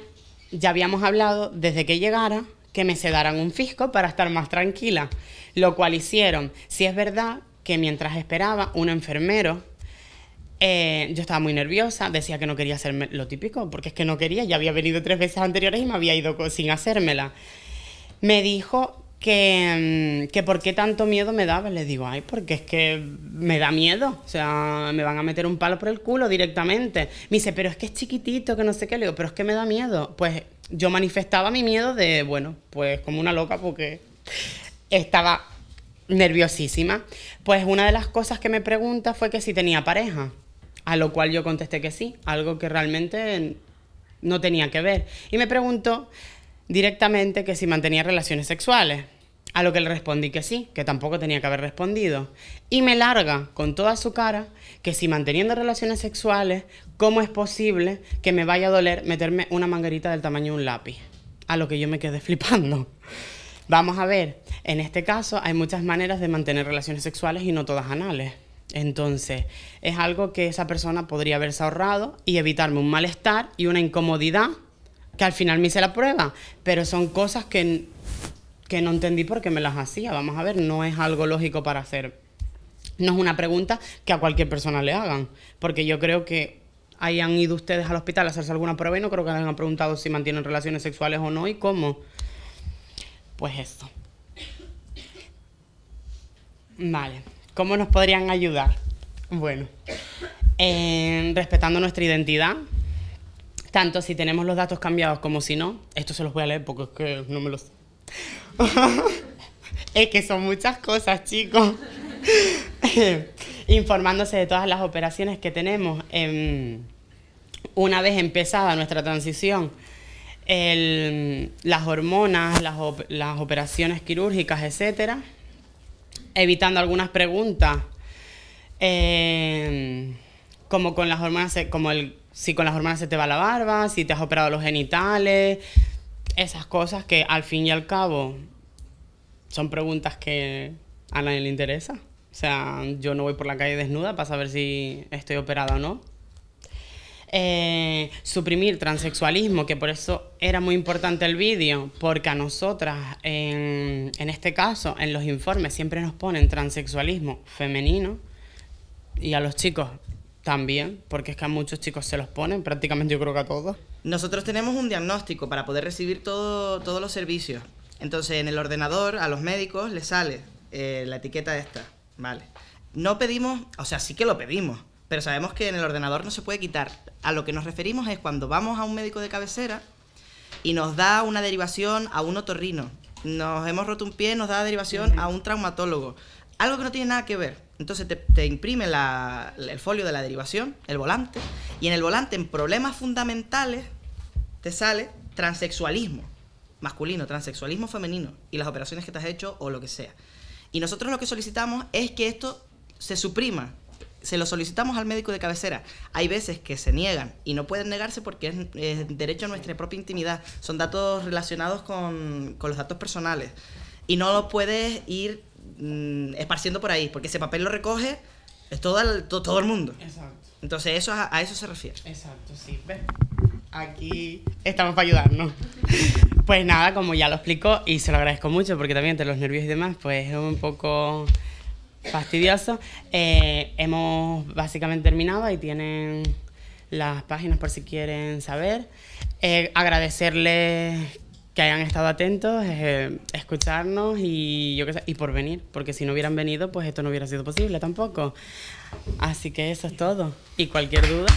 S3: ya habíamos hablado desde que llegara que me sedaran un fisco para estar más tranquila, lo cual hicieron. Si es verdad que mientras esperaba, un enfermero, eh, yo estaba muy nerviosa, decía que no quería hacerme lo típico, porque es que no quería, ya había venido tres veces anteriores y me había ido sin hacérmela. Me dijo que, mm, que por qué tanto miedo me daba. Le digo, ay, porque es que me da miedo. O sea, me van a meter un palo por el culo directamente. Me dice, pero es que es chiquitito, que no sé qué. Le digo, pero es que me da miedo. Pues yo manifestaba mi miedo de, bueno, pues como una loca porque estaba nerviosísima. Pues una de las cosas que me pregunta fue que si tenía pareja. A lo cual yo contesté que sí, algo que realmente no tenía que ver. Y me preguntó directamente que si mantenía relaciones sexuales. A lo que le respondí que sí, que tampoco tenía que haber respondido. Y me larga con toda su cara que si manteniendo relaciones sexuales, ¿cómo es posible que me vaya a doler meterme una manguerita del tamaño de un lápiz? A lo que yo me quedé (laughs) flipando. Vamos a ver, en este caso hay muchas maneras de mantener relaciones sexuales y no todas anales. Entonces, es algo que esa persona podría haberse ahorrado y evitarme un malestar y una incomodidad que al final me hice la prueba, pero son cosas que, que no entendí por qué me las hacía. Vamos a ver, no es algo lógico para hacer. No es una pregunta que a cualquier persona le hagan, porque yo creo que hayan ido ustedes al hospital a hacerse alguna prueba y no creo que les hayan preguntado si mantienen relaciones sexuales o no y cómo. Pues eso. Vale, ¿cómo nos podrían ayudar? Bueno, respetando nuestra identidad, tanto si tenemos los datos cambiados como si no. Esto se los voy a leer porque es que no me los... (laughs) es que son muchas cosas, chicos. (laughs) Informándose de todas las operaciones que tenemos. una vez empezada nuestra transición, las hormonas, las, operaciones quirúrgicas, etcétera, evitando algunas preguntas, em, como con las hormonas, como el si con las hormonas se te va la barba, si te has operado los genitales, esas cosas que al fin y al cabo son preguntas que a nadie le interesa. O sea, yo no voy por la calle desnuda para saber si estoy operada o no. Eh, suprimir transexualismo, que por eso era muy importante el vídeo, porque a nosotras, en, en este caso, en los informes siempre nos ponen transexualismo femenino y a los chicos también, porque es que a muchos chicos se los ponen, prácticamente yo creo que a todos.
S2: Nosotros tenemos un diagnóstico para poder recibir todo, todos los servicios. Entonces en el ordenador a los médicos les sale eh, la etiqueta esta, ¿vale? No pedimos, o sea, sí que lo pedimos, pero sabemos que en el ordenador no se puede quitar. A lo que nos referimos es cuando vamos a un médico de cabecera y nos da una derivación a un otorrino. Nos hemos roto un pie, nos da derivación a un traumatólogo. Algo que no tiene nada que ver. Entonces te, imprime el folio de la derivación, el volante, y en el volante, en problemas fundamentales, te sale transexualismo masculino, transexualismo femenino, y las operaciones que te has hecho o lo que sea. Y nosotros lo que solicitamos es que esto se suprima. Se lo solicitamos al médico de cabecera. Hay veces que se niegan y no pueden negarse porque es, derecho a nuestra propia intimidad. Son datos relacionados con, con los datos personales. Y no lo puedes ir Mm, esparciendo por ahí, porque ese papel lo recoge es todo el, todo el mundo. Exacto. Entonces eso a, eso se refiere.
S3: Exacto, sí. Aquí estamos para ayudarnos. (laughs) Pues nada, como ya lo explico y se lo agradezco mucho porque también entre los nervios y demás, pues es un poco fastidioso. Eh, hemos básicamente terminado y tienen las páginas por si quieren saber. Eh, agradecerles que hayan estado atentos, eh, escucharnos y yo qué sé, y por venir, porque si no hubieran venido, pues esto no hubiera sido posible tampoco. Así que eso es todo. Y cualquier duda.